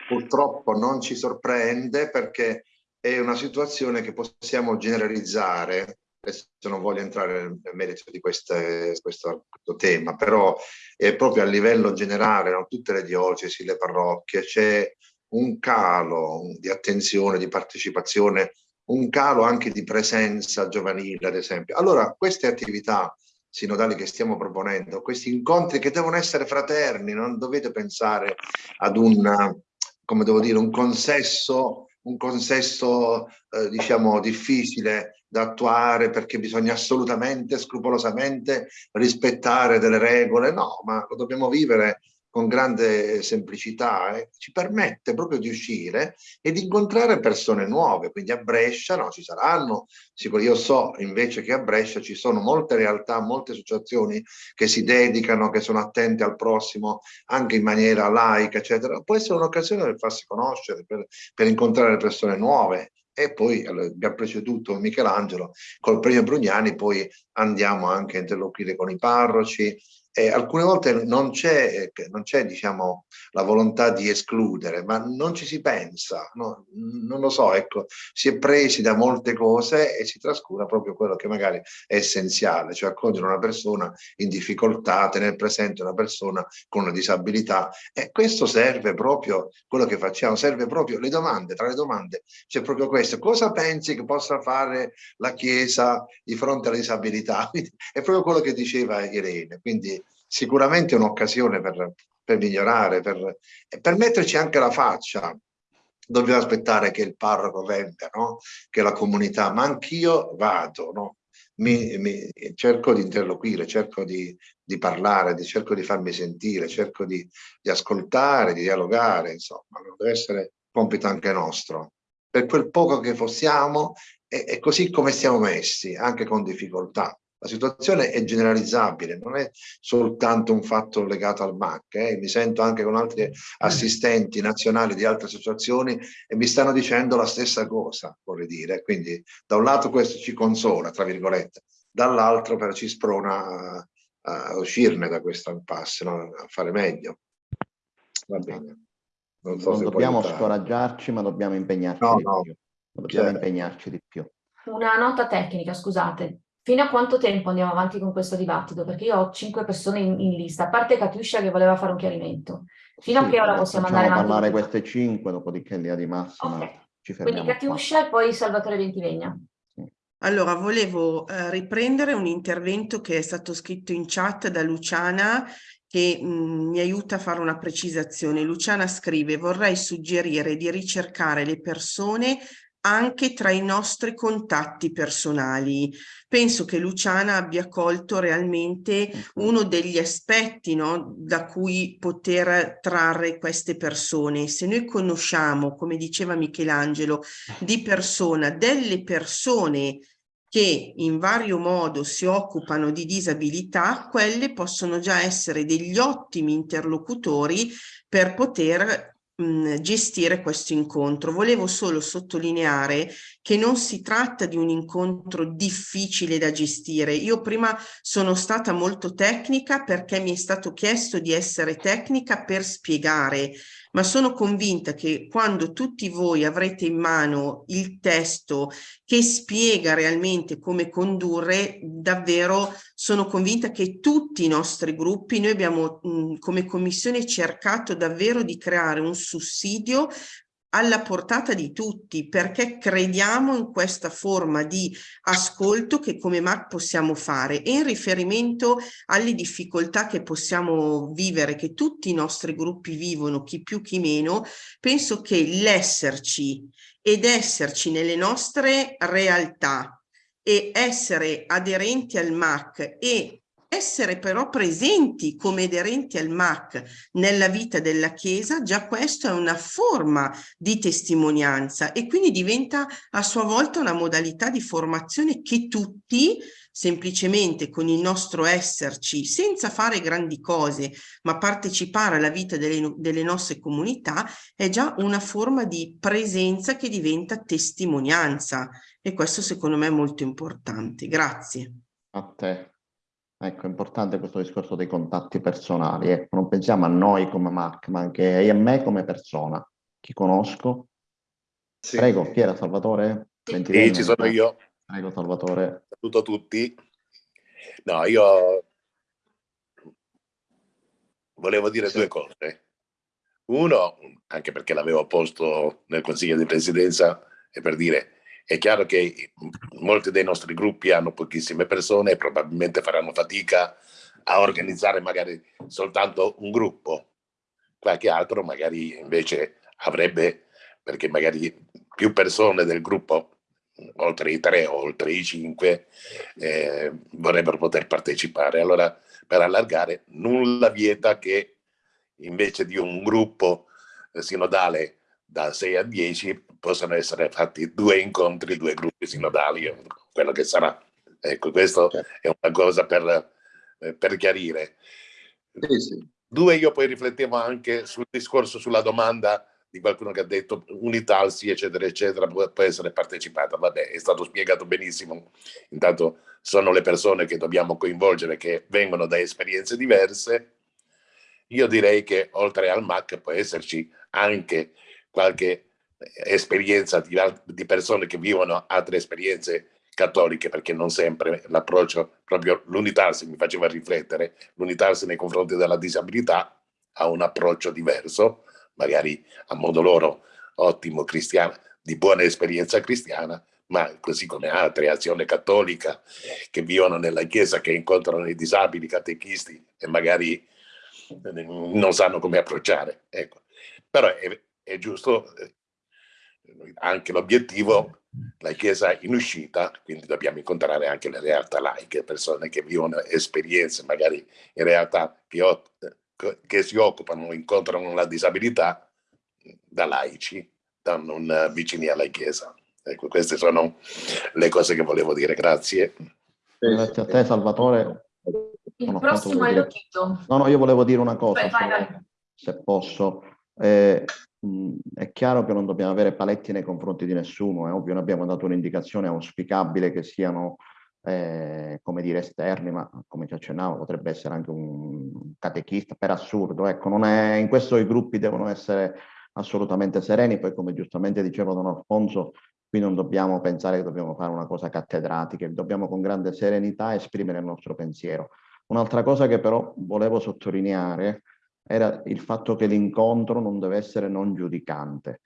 purtroppo non ci sorprende perché è una situazione che possiamo generalizzare. Adesso non voglio entrare nel merito di queste, questo, questo, tema, però è proprio a livello generale, no? tutte le diocesi, le parrocchie, c'è un calo di attenzione, di partecipazione un calo anche di presenza giovanile, ad esempio. Allora, queste attività sinodali che stiamo proponendo, questi incontri che devono essere fraterni, non dovete pensare ad un, come devo dire, un consesso, un consesso eh, diciamo difficile da attuare perché bisogna assolutamente, scrupolosamente rispettare delle regole, no, ma lo dobbiamo vivere con grande semplicità, eh, ci permette proprio di uscire e di incontrare persone nuove, quindi a Brescia no, ci saranno, sicuro, io so invece che a Brescia ci sono molte realtà, molte associazioni che si dedicano, che sono attente al prossimo anche in maniera laica, eccetera, può essere un'occasione per farsi conoscere, per, per incontrare persone nuove, e poi allora, abbiamo preceduto Michelangelo col premio Brugnani, poi andiamo anche a interloquire con i parroci, eh, alcune volte non c'è, eh, diciamo, la volontà di escludere, ma non ci si pensa, no? non lo so, ecco, si è presi da molte cose e si trascura proprio quello che magari è essenziale, cioè accogliere una persona in difficoltà, tenere presente una persona con una disabilità e questo serve proprio, quello che facciamo, serve proprio le domande, tra le domande c'è proprio questo, cosa pensi che possa fare la Chiesa di fronte alla disabilità? È proprio quello che diceva Irene, quindi sicuramente un'occasione per, per migliorare, per, per metterci anche la faccia. Dobbiamo aspettare che il parroco venga, no? che la comunità, ma anch'io vado, no? mi, mi, cerco di interloquire, cerco di, di parlare, di, cerco di farmi sentire, cerco di, di ascoltare, di dialogare, insomma, deve essere compito anche nostro. Per quel poco che possiamo e, e così come siamo messi, anche con difficoltà. La situazione è generalizzabile, non è soltanto un fatto legato al MAC. Eh. Mi sento anche con altri assistenti nazionali di altre associazioni e mi stanno dicendo la stessa cosa, vorrei dire. Quindi da un lato questo ci consola, tra virgolette, dall'altro però ci sprona a, a uscirne da questo impasse, no? a fare meglio. Va bene. Non, so non dobbiamo scoraggiarci, ma dobbiamo impegnarci no, di no. più. Dobbiamo impegnarci di più. Una nota tecnica, scusate Fino a quanto tempo andiamo avanti con questo dibattito? Perché io ho cinque persone in, in lista, a parte Catiuscia che voleva fare un chiarimento. Fino sì, a che ora possiamo andare avanti? parlare queste cinque, dopodiché in linea di massima okay. ci fermiamo Quindi Catiuscia e poi Salvatore Ventivegna. Allora, volevo eh, riprendere un intervento che è stato scritto in chat da Luciana che mh, mi aiuta a fare una precisazione. Luciana scrive, vorrei suggerire di ricercare le persone anche tra i nostri contatti personali. Penso che Luciana abbia colto realmente uno degli aspetti no, da cui poter trarre queste persone. Se noi conosciamo, come diceva Michelangelo, di persona delle persone che in vario modo si occupano di disabilità, quelle possono già essere degli ottimi interlocutori per poter gestire questo incontro. Volevo solo sottolineare che non si tratta di un incontro difficile da gestire. Io prima sono stata molto tecnica perché mi è stato chiesto di essere tecnica per spiegare, ma sono convinta che quando tutti voi avrete in mano il testo che spiega realmente come condurre, davvero sono convinta che tutti i nostri gruppi, noi abbiamo mh, come commissione cercato davvero di creare un sussidio alla portata di tutti perché crediamo in questa forma di ascolto che come MAC possiamo fare e in riferimento alle difficoltà che possiamo vivere, che tutti i nostri gruppi vivono, chi più chi meno, penso che l'esserci ed esserci nelle nostre realtà e essere aderenti al MAC e essere però presenti come aderenti al MAC nella vita della Chiesa, già questo è una forma di testimonianza e quindi diventa a sua volta una modalità di formazione che tutti semplicemente con il nostro esserci, senza fare grandi cose, ma partecipare alla vita delle, delle nostre comunità, è già una forma di presenza che diventa testimonianza e questo secondo me è molto importante. Grazie. A te. Ecco, è importante questo discorso dei contatti personali. Ecco, non pensiamo a noi come Mark, ma anche a me come persona. Chi conosco? Sì. Prego, chi era Salvatore? Sì, ci sono io. Prego, Salvatore. Saluto tutti. No, io volevo dire sì. due cose. Uno, anche perché l'avevo posto nel Consiglio di Presidenza, è per dire è chiaro che molti dei nostri gruppi hanno pochissime persone e probabilmente faranno fatica a organizzare magari soltanto un gruppo. Qualche altro magari invece avrebbe, perché magari più persone del gruppo, oltre i tre o oltre i cinque, eh, vorrebbero poter partecipare. Allora, per allargare, nulla vieta che invece di un gruppo eh, sinodale da 6 a 10 possono essere fatti due incontri, due gruppi sinodali, quello che sarà. Ecco, questo certo. è una cosa per, eh, per chiarire. Sì, sì. Due, io poi riflettevo anche sul discorso, sulla domanda di qualcuno che ha detto Unitalsi, eccetera, eccetera, può, può essere partecipata. Vabbè, è stato spiegato benissimo. Intanto sono le persone che dobbiamo coinvolgere, che vengono da esperienze diverse. Io direi che oltre al MAC può esserci anche qualche esperienza di, di persone che vivono altre esperienze cattoliche, perché non sempre l'approccio, proprio l'unitarsi mi faceva riflettere, l'unitarsi nei confronti della disabilità ha un approccio diverso, magari a modo loro ottimo cristiano, di buona esperienza cristiana, ma così come altre azioni cattolica che vivono nella chiesa, che incontrano i disabili, catechisti e magari non sanno come approcciare. Ecco. Però è, è giusto eh, anche l'obiettivo, la Chiesa in uscita, quindi dobbiamo incontrare anche le realtà laiche, persone che vivono esperienze magari in realtà che, che si occupano incontrano la disabilità da laici, da non vicini alla Chiesa. Ecco, queste sono le cose che volevo dire. Grazie. Grazie a te Salvatore. Il prossimo è Lotito. No, no, io volevo dire una cosa, vai, vai, vai. se posso. Eh, è chiaro che non dobbiamo avere paletti nei confronti di nessuno, è ovvio, noi abbiamo dato un'indicazione auspicabile che siano, eh, come dire, esterni, ma come ci accennavo potrebbe essere anche un catechista, per assurdo, ecco, non è, in questo i gruppi devono essere assolutamente sereni, poi come giustamente diceva Don Alfonso, Qui non dobbiamo pensare che dobbiamo fare una cosa cattedratica, dobbiamo con grande serenità esprimere il nostro pensiero. Un'altra cosa che però volevo sottolineare era il fatto che l'incontro non deve essere non giudicante.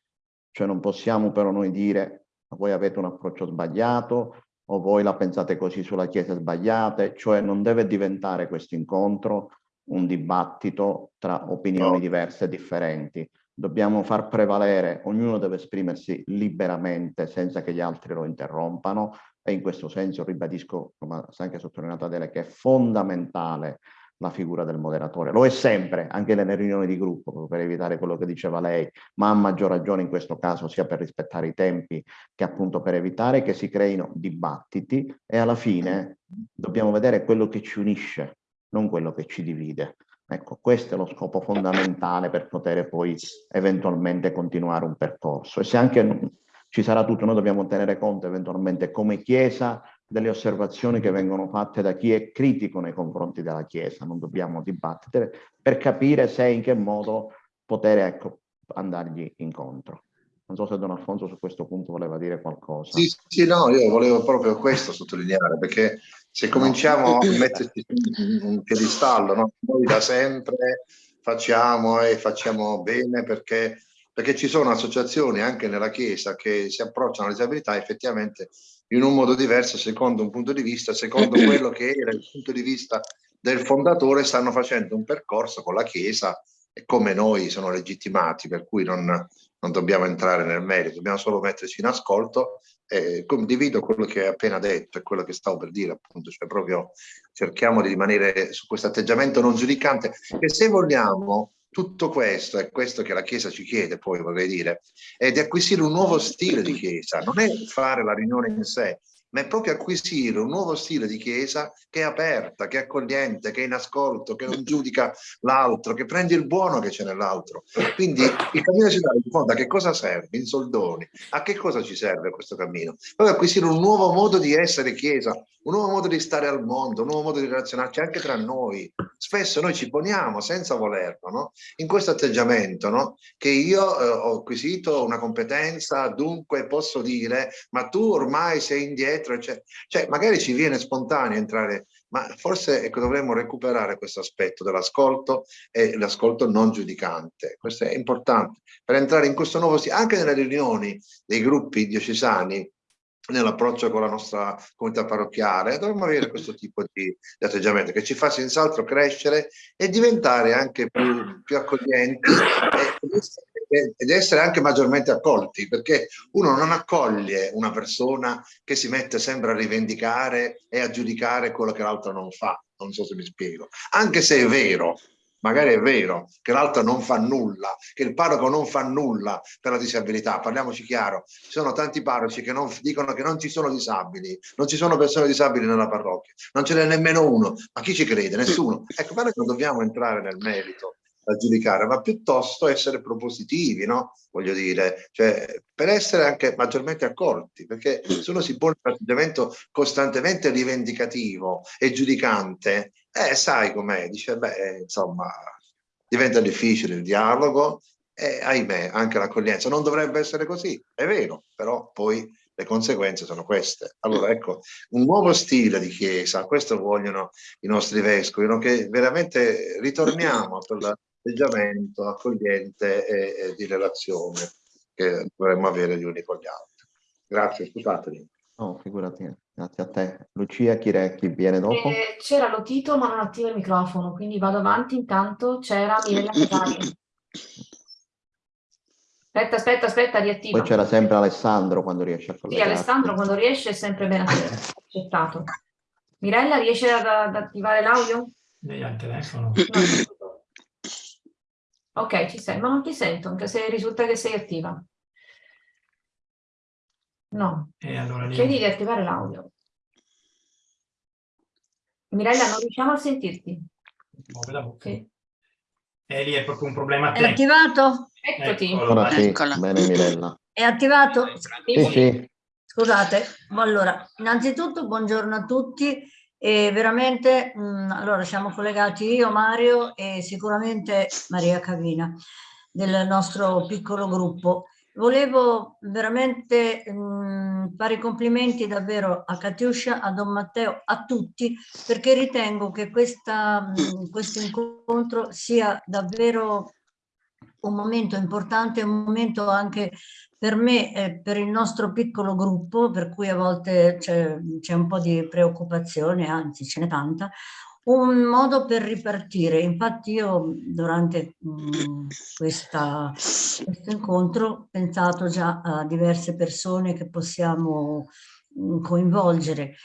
Cioè non possiamo però noi dire voi avete un approccio sbagliato o voi la pensate così sulla Chiesa sbagliate, cioè non deve diventare questo incontro un dibattito tra opinioni diverse e differenti. Dobbiamo far prevalere, ognuno deve esprimersi liberamente senza che gli altri lo interrompano. E in questo senso ribadisco, come sta anche sottolineato Adele, che è fondamentale la figura del moderatore. Lo è sempre, anche nelle riunioni di gruppo, per evitare quello che diceva lei, ma a maggior ragione in questo caso sia per rispettare i tempi che appunto per evitare che si creino dibattiti e alla fine dobbiamo vedere quello che ci unisce, non quello che ci divide. Ecco, questo è lo scopo fondamentale per poter poi eventualmente continuare un percorso. E se anche ci sarà tutto, noi dobbiamo tenere conto eventualmente come Chiesa delle osservazioni che vengono fatte da chi è critico nei confronti della Chiesa, non dobbiamo dibattere per capire se in che modo poter ecco, andargli incontro. Non so se Don Alfonso su questo punto voleva dire qualcosa. Sì, sì, no, io volevo proprio questo sottolineare, perché se cominciamo a metterci un piedistallo, no? noi da sempre facciamo e facciamo bene perché, perché ci sono associazioni anche nella Chiesa che si approcciano alla disabilità effettivamente in un modo diverso, secondo un punto di vista, secondo quello che era il punto di vista del fondatore, stanno facendo un percorso con la Chiesa e come noi sono legittimati, per cui non, non dobbiamo entrare nel merito, dobbiamo solo metterci in ascolto. Eh, condivido quello che hai appena detto e quello che stavo per dire, appunto, cioè proprio cerchiamo di rimanere su questo atteggiamento non giudicante, che se vogliamo tutto questo, è questo che la Chiesa ci chiede poi, vorrei dire, è di acquisire un nuovo stile di Chiesa, non è fare la riunione in sé, ma è proprio acquisire un nuovo stile di chiesa che è aperta, che è accogliente, che è in ascolto, che non giudica l'altro, che prende il buono che c'è nell'altro. Quindi il cammino città in fondo a che cosa serve? In soldoni. A che cosa ci serve questo cammino? Proprio acquisire un nuovo modo di essere chiesa, un nuovo modo di stare al mondo, un nuovo modo di relazionarci anche tra noi. Spesso noi ci poniamo senza volerlo, no? in questo atteggiamento, no? che io eh, ho acquisito una competenza, dunque posso dire, ma tu ormai sei indietro, cioè, cioè magari ci viene spontaneo entrare, ma forse ecco, dovremmo recuperare questo aspetto dell'ascolto e l'ascolto non giudicante. Questo è importante per entrare in questo nuovo anche nelle riunioni dei gruppi diocesani, nell'approccio con la nostra comunità parrocchiale, dovremmo avere questo tipo di, di atteggiamento che ci fa senz'altro crescere e diventare anche più, più accoglienti e, ed essere anche maggiormente accolti, perché uno non accoglie una persona che si mette sempre a rivendicare e a giudicare quello che l'altro non fa, non so se mi spiego, anche se è vero, magari è vero che l'altro non fa nulla, che il parroco non fa nulla per la disabilità, parliamoci chiaro, ci sono tanti parroci che non, dicono che non ci sono disabili, non ci sono persone disabili nella parrocchia, non ce n'è nemmeno uno, ma chi ci crede? Nessuno. Ecco, guarda che non dobbiamo entrare nel merito a giudicare, ma piuttosto essere propositivi, no? Voglio dire, cioè, per essere anche maggiormente accolti, perché se uno si pone un atteggiamento costantemente rivendicativo e giudicante, eh, sai com'è, dice, beh, insomma, diventa difficile il dialogo e ahimè anche l'accoglienza. Non dovrebbe essere così, è vero, però poi le conseguenze sono queste. Allora ecco, un nuovo stile di chiesa, questo vogliono i nostri vescovi, che veramente ritorniamo a quell'atteggiamento accogliente e, e, di relazione che dovremmo avere gli uni con gli altri. Grazie, scusatemi. No, figurati, grazie a te. Lucia, chi, re, chi viene dopo? Eh, c'era Lotito ma non attiva il microfono, quindi vado avanti. Intanto c'era Mirella Casali. Aspetta, aspetta, aspetta, riattiva. Poi c'era sempre Alessandro quando riesce a collegarsi. Sì, Alessandro quando riesce è sempre ben accettato. Mirella, riesce ad, ad attivare l'audio? Lei ha il telefono. No, ok, ci sei, ma non ti sento, anche se risulta che sei attiva. No. E allora Chiedi di attivare l'audio. Mirella, non riusciamo a sentirti. Muove la bocca. Sì. E lì è proprio un problema È attivato? Eccoti. Ora sì, bene Mirella. È attivato? Sì, sì. Scusate, ma allora, innanzitutto buongiorno a tutti e veramente, mh, allora siamo collegati io, Mario e sicuramente Maria Cavina del nostro piccolo gruppo. Volevo veramente mh, fare i complimenti davvero a Katiuscia, a Don Matteo, a tutti, perché ritengo che questa, questo incontro sia davvero un momento importante, un momento anche per me e per il nostro piccolo gruppo, per cui a volte c'è un po' di preoccupazione, anzi ce n'è tanta, un modo per ripartire. Infatti io durante mh, questa, questo incontro ho pensato già a diverse persone che possiamo mh, coinvolgere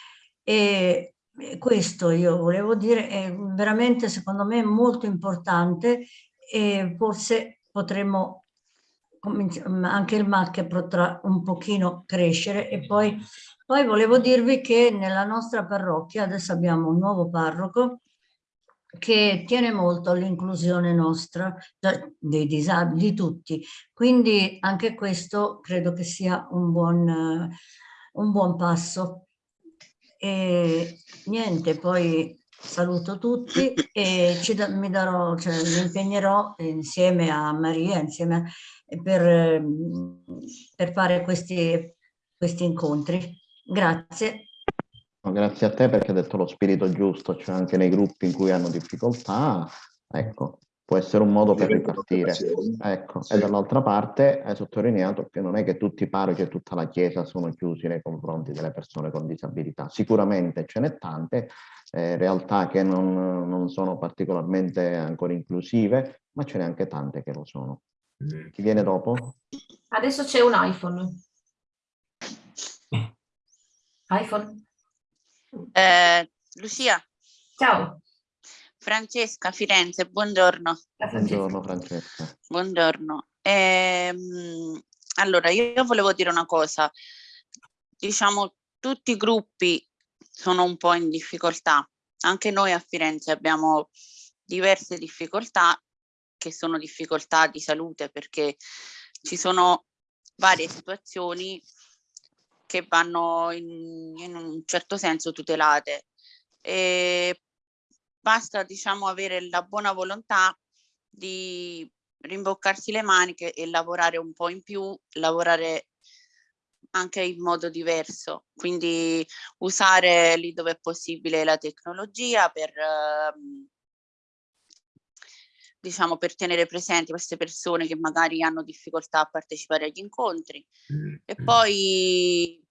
e questo io volevo dire è veramente secondo me molto importante e forse potremmo anche il MAC potrà un pochino crescere e poi poi volevo dirvi che nella nostra parrocchia adesso abbiamo un nuovo parroco che tiene molto all'inclusione nostra, dei disabili, di tutti. Quindi anche questo credo che sia un buon, un buon passo. E niente, poi saluto tutti e ci mi, darò, cioè, mi impegnerò insieme a Maria, insieme a, per, per fare questi, questi incontri. Grazie. Grazie a te perché hai detto lo spirito giusto, cioè anche nei gruppi in cui hanno difficoltà, ecco, può essere un modo per ripartire. Ecco, sì. e dall'altra parte hai sottolineato che non è che tutti i parroci e tutta la Chiesa sono chiusi nei confronti delle persone con disabilità. Sicuramente ce n'è tante, eh, realtà che non, non sono particolarmente ancora inclusive, ma ce n'è anche tante che lo sono. Chi viene dopo? Adesso c'è un iPhone iPhone. Eh, Lucia. Ciao. Francesca, Firenze, buongiorno. Buongiorno Francesca. Buongiorno. Eh, allora, io volevo dire una cosa. Diciamo, tutti i gruppi sono un po' in difficoltà. Anche noi a Firenze abbiamo diverse difficoltà che sono difficoltà di salute perché ci sono varie situazioni che vanno in, in un certo senso tutelate. E basta diciamo avere la buona volontà di rimboccarsi le maniche e lavorare un po' in più, lavorare anche in modo diverso, quindi usare lì dove è possibile la tecnologia per, ehm, diciamo, per tenere presenti queste persone che magari hanno difficoltà a partecipare agli incontri e poi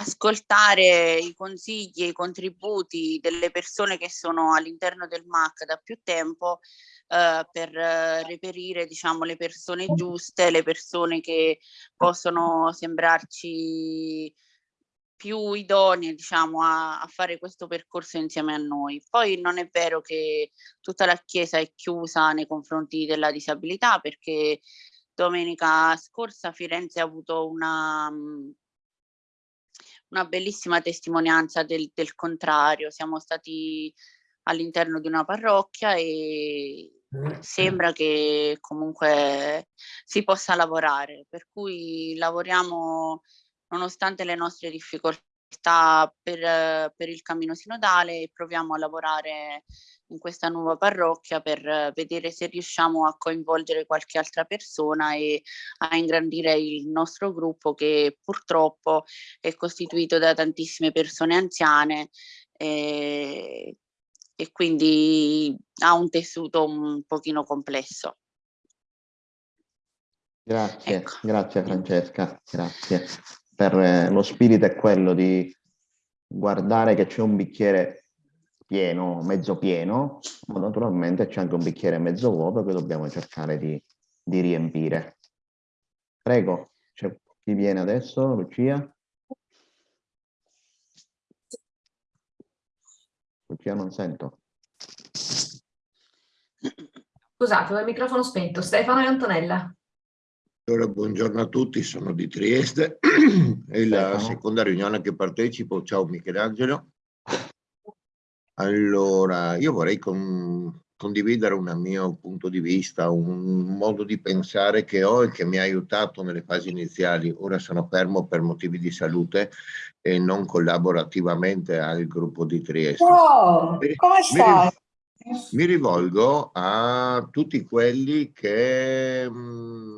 ascoltare i consigli e i contributi delle persone che sono all'interno del MAC da più tempo eh, per reperire diciamo le persone giuste, le persone che possono sembrarci più idonee diciamo, a, a, fare questo percorso insieme a noi. Poi non è vero che tutta la Chiesa è chiusa nei confronti della disabilità perché domenica scorsa Firenze ha avuto una, una bellissima testimonianza del, del contrario. Siamo stati all'interno di una parrocchia e sembra che comunque si possa lavorare, per cui lavoriamo nonostante le nostre difficoltà per, per il cammino sinodale proviamo a lavorare in questa nuova parrocchia per vedere se riusciamo a coinvolgere qualche altra persona e a ingrandire il nostro gruppo che purtroppo è costituito da tantissime persone anziane e, e quindi ha un tessuto un pochino complesso. Grazie, ecco. grazie Francesca, grazie per eh, lo spirito è quello di guardare che c'è un bicchiere pieno, mezzo pieno, ma naturalmente c'è anche un bicchiere mezzo vuoto che dobbiamo cercare di, di riempire. Prego, chi viene adesso? Lucia? Lucia non sento. Scusate, ho il microfono spento. Stefano e Antonella. Allora, buongiorno a tutti, sono di Trieste, è la seconda riunione che partecipo. Ciao Michelangelo. Allora, io vorrei con, condividere un mio punto di vista, un modo di pensare che ho e che mi ha aiutato nelle fasi iniziali. Ora sono fermo per motivi di salute e non collaboro attivamente al gruppo di Trieste. Oh, come stai? Mi, mi rivolgo a tutti quelli che... Mh,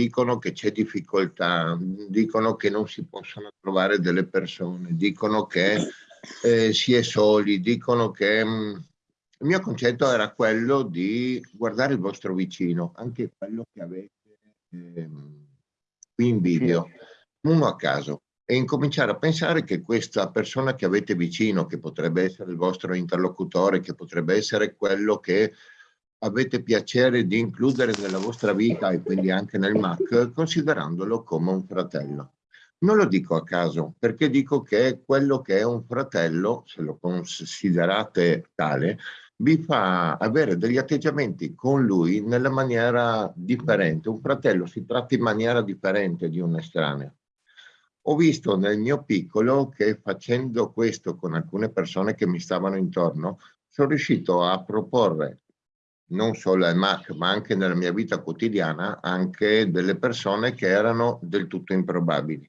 dicono che c'è difficoltà, dicono che non si possono trovare delle persone, dicono che eh, si è soli, dicono che mh, mm, il mio concetto era quello di guardare il vostro vicino, anche quello che avete eh, qui in video, uno a caso, e incominciare a pensare che questa persona che avete vicino, che potrebbe essere il vostro interlocutore, che potrebbe essere quello che avete piacere di includere nella vostra vita e quindi anche nel MAC, considerandolo come un fratello. Non lo dico a caso, perché dico che quello che è un fratello, se lo considerate tale, vi fa avere degli atteggiamenti con lui nella maniera differente. Un fratello si tratta in maniera differente di un estraneo. Ho visto nel mio piccolo che facendo questo con alcune persone che mi stavano intorno, sono riuscito a proporre non solo al MAC, ma anche nella mia vita quotidiana, anche delle persone che erano del tutto improbabili.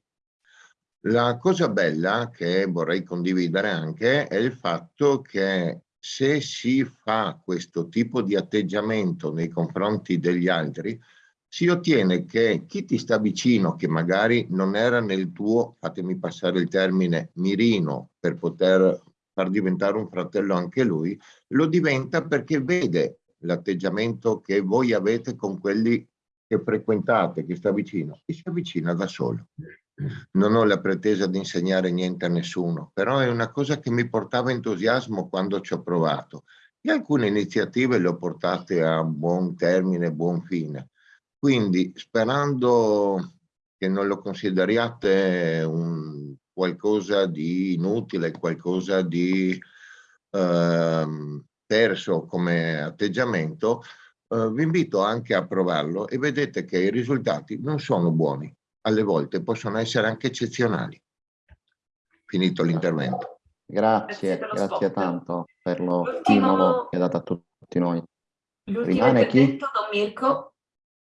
La cosa bella che vorrei condividere anche è il fatto che se si fa questo tipo di atteggiamento nei confronti degli altri, si ottiene che chi ti sta vicino, che magari non era nel tuo, fatemi passare il termine, mirino per poter far diventare un fratello anche lui, lo diventa perché vede l'atteggiamento che voi avete con quelli che frequentate, che sta vicino, e si avvicina da solo. Non ho la pretesa di insegnare niente a nessuno, però è una cosa che mi portava entusiasmo quando ci ho provato. E alcune iniziative le ho portate a buon termine, buon fine. Quindi sperando che non lo consideriate un qualcosa di inutile, qualcosa di eh, perso come atteggiamento, eh, vi invito anche a provarlo e vedete che i risultati non sono buoni alle volte possono essere anche eccezionali. Finito l'intervento. Grazie, grazie, grazie tanto per lo stimolo che ha dato a tutti noi. Rimane chi? Don Mirko.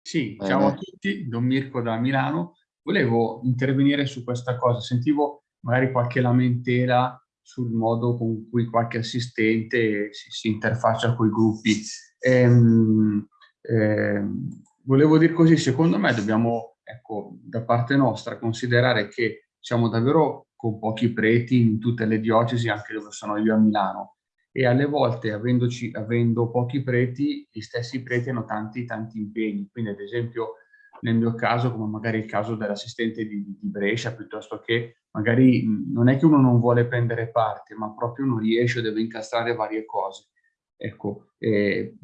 Sì, Bene. ciao a tutti, Don Mirko da Milano. Volevo intervenire su questa cosa, sentivo magari qualche lamentela sul modo con cui qualche assistente si, si interfaccia con i gruppi. Ehm, ehm, volevo dire così, secondo me dobbiamo ecco, da parte nostra considerare che siamo davvero con pochi preti in tutte le diocesi, anche dove sono io a Milano, e alle volte avendoci, avendo pochi preti, gli stessi preti hanno tanti tanti impegni, quindi ad esempio nel mio caso, come magari il caso dell'assistente di, di, Brescia, piuttosto che magari non è che uno non vuole prendere parte, ma proprio non riesce, deve incastrare varie cose. Ecco, eh,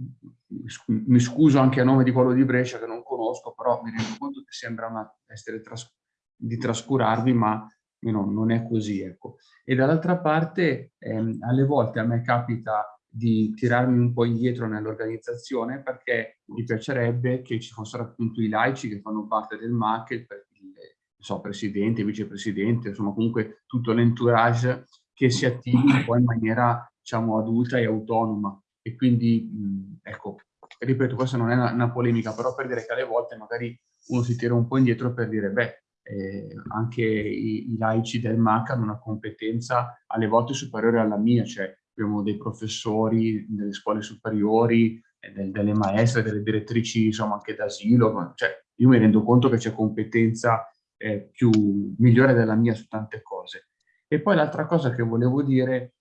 mi scuso anche a nome di quello di Brescia che non conosco, però mi rendo conto che sembra una, essere tras di trascurarvi, ma no, non è così. Ecco. E dall'altra parte, ehm, alle volte a me capita di tirarmi un po' indietro nell'organizzazione perché mi piacerebbe che ci fossero appunto i laici che fanno parte del MAC, il, il so, presidente, vicepresidente, insomma comunque tutto l'entourage che si attivi un po' in maniera diciamo adulta e autonoma. E quindi, mh, ecco, ripeto, questa non è una, una, polemica, però per dire che alle volte magari uno si tira un po' indietro per dire, beh, eh, anche i, i, laici del MAC hanno una competenza alle volte superiore alla mia, cioè abbiamo dei professori delle scuole superiori, del, delle maestre, delle direttrici, insomma, anche d'asilo, cioè io mi rendo conto che c'è competenza eh, più migliore della mia su tante cose. E poi l'altra cosa che volevo dire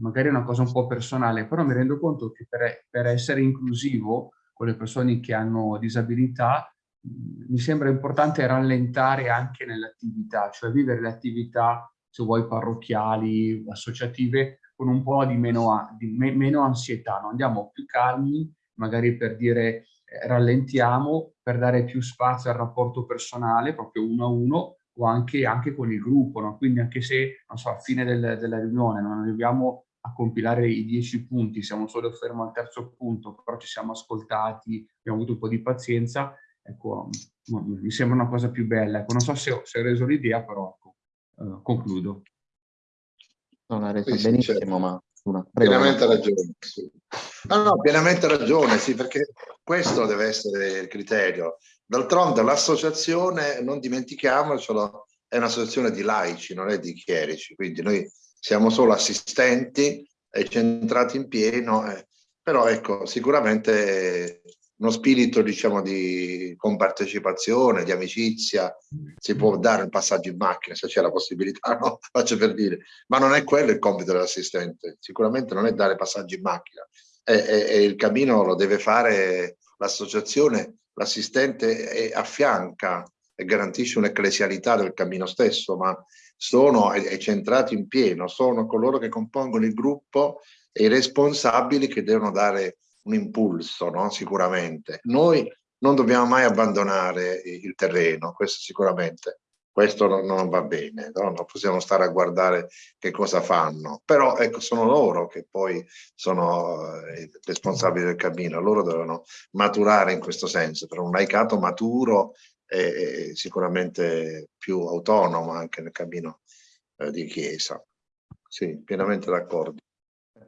magari è una cosa un po' personale, però mi rendo conto che per, per essere inclusivo con le persone che hanno disabilità mi sembra importante rallentare anche nell'attività, cioè vivere le attività, se vuoi, parrocchiali, associative, con un po' di meno, di me, meno ansietà, no? andiamo più calmi, magari per dire eh, rallentiamo, per dare più spazio al rapporto personale, proprio uno a uno, o anche, anche con il gruppo, no? quindi anche se, non so, a fine del, della riunione non arriviamo a compilare i dieci punti, siamo solo fermo al terzo punto, però ci siamo ascoltati, abbiamo avuto un po' di pazienza, ecco, mi sembra una cosa più bella. Ecco, non so se ho, se ho reso l'idea, però ecco, uh, concludo. Non ha reso sì, benissimo, certo. ma... Una, pienamente ragione. Sì. No, no, pienamente ragione, sì, perché questo deve essere il criterio. D'altronde l'associazione, non dimentichiamocelo, è un'associazione di laici, non è di chierici, quindi noi siamo solo assistenti e centrati in pieno, eh, però ecco, sicuramente uno spirito diciamo di compartecipazione, di amicizia, si può dare il passaggio in macchina se c'è la possibilità, no? faccio per dire, ma non è quello il compito dell'assistente, sicuramente non è dare passaggi in macchina. E, e, e il cammino lo deve fare l'associazione, l'assistente affianca e garantisce un'ecclesialità del cammino stesso, ma sono è, è centrato in pieno, sono coloro che compongono il gruppo e i responsabili che devono dare un impulso, no? sicuramente. Noi non dobbiamo mai abbandonare il terreno, questo sicuramente. Questo non, va bene, no? non possiamo stare a guardare che cosa fanno, però ecco, sono loro che poi sono eh, responsabili del cammino, loro devono maturare in questo senso, per un laicato maturo e, e sicuramente più autonomo anche nel cammino eh, di chiesa. Sì, pienamente d'accordo.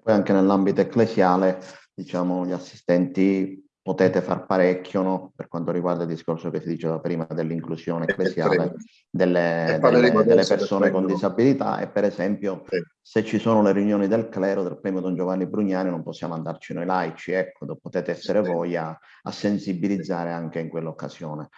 Poi anche nell'ambito ecclesiale diciamo, gli assistenti potete far parecchio no? per quanto riguarda il discorso che si diceva prima dell'inclusione ecclesiale delle, delle, delle persone con disabilità e per esempio se ci sono le riunioni del clero del premio Don Giovanni Brugnani non possiamo andarci noi laici, ecco, potete essere voi a, a sensibilizzare anche in quell'occasione.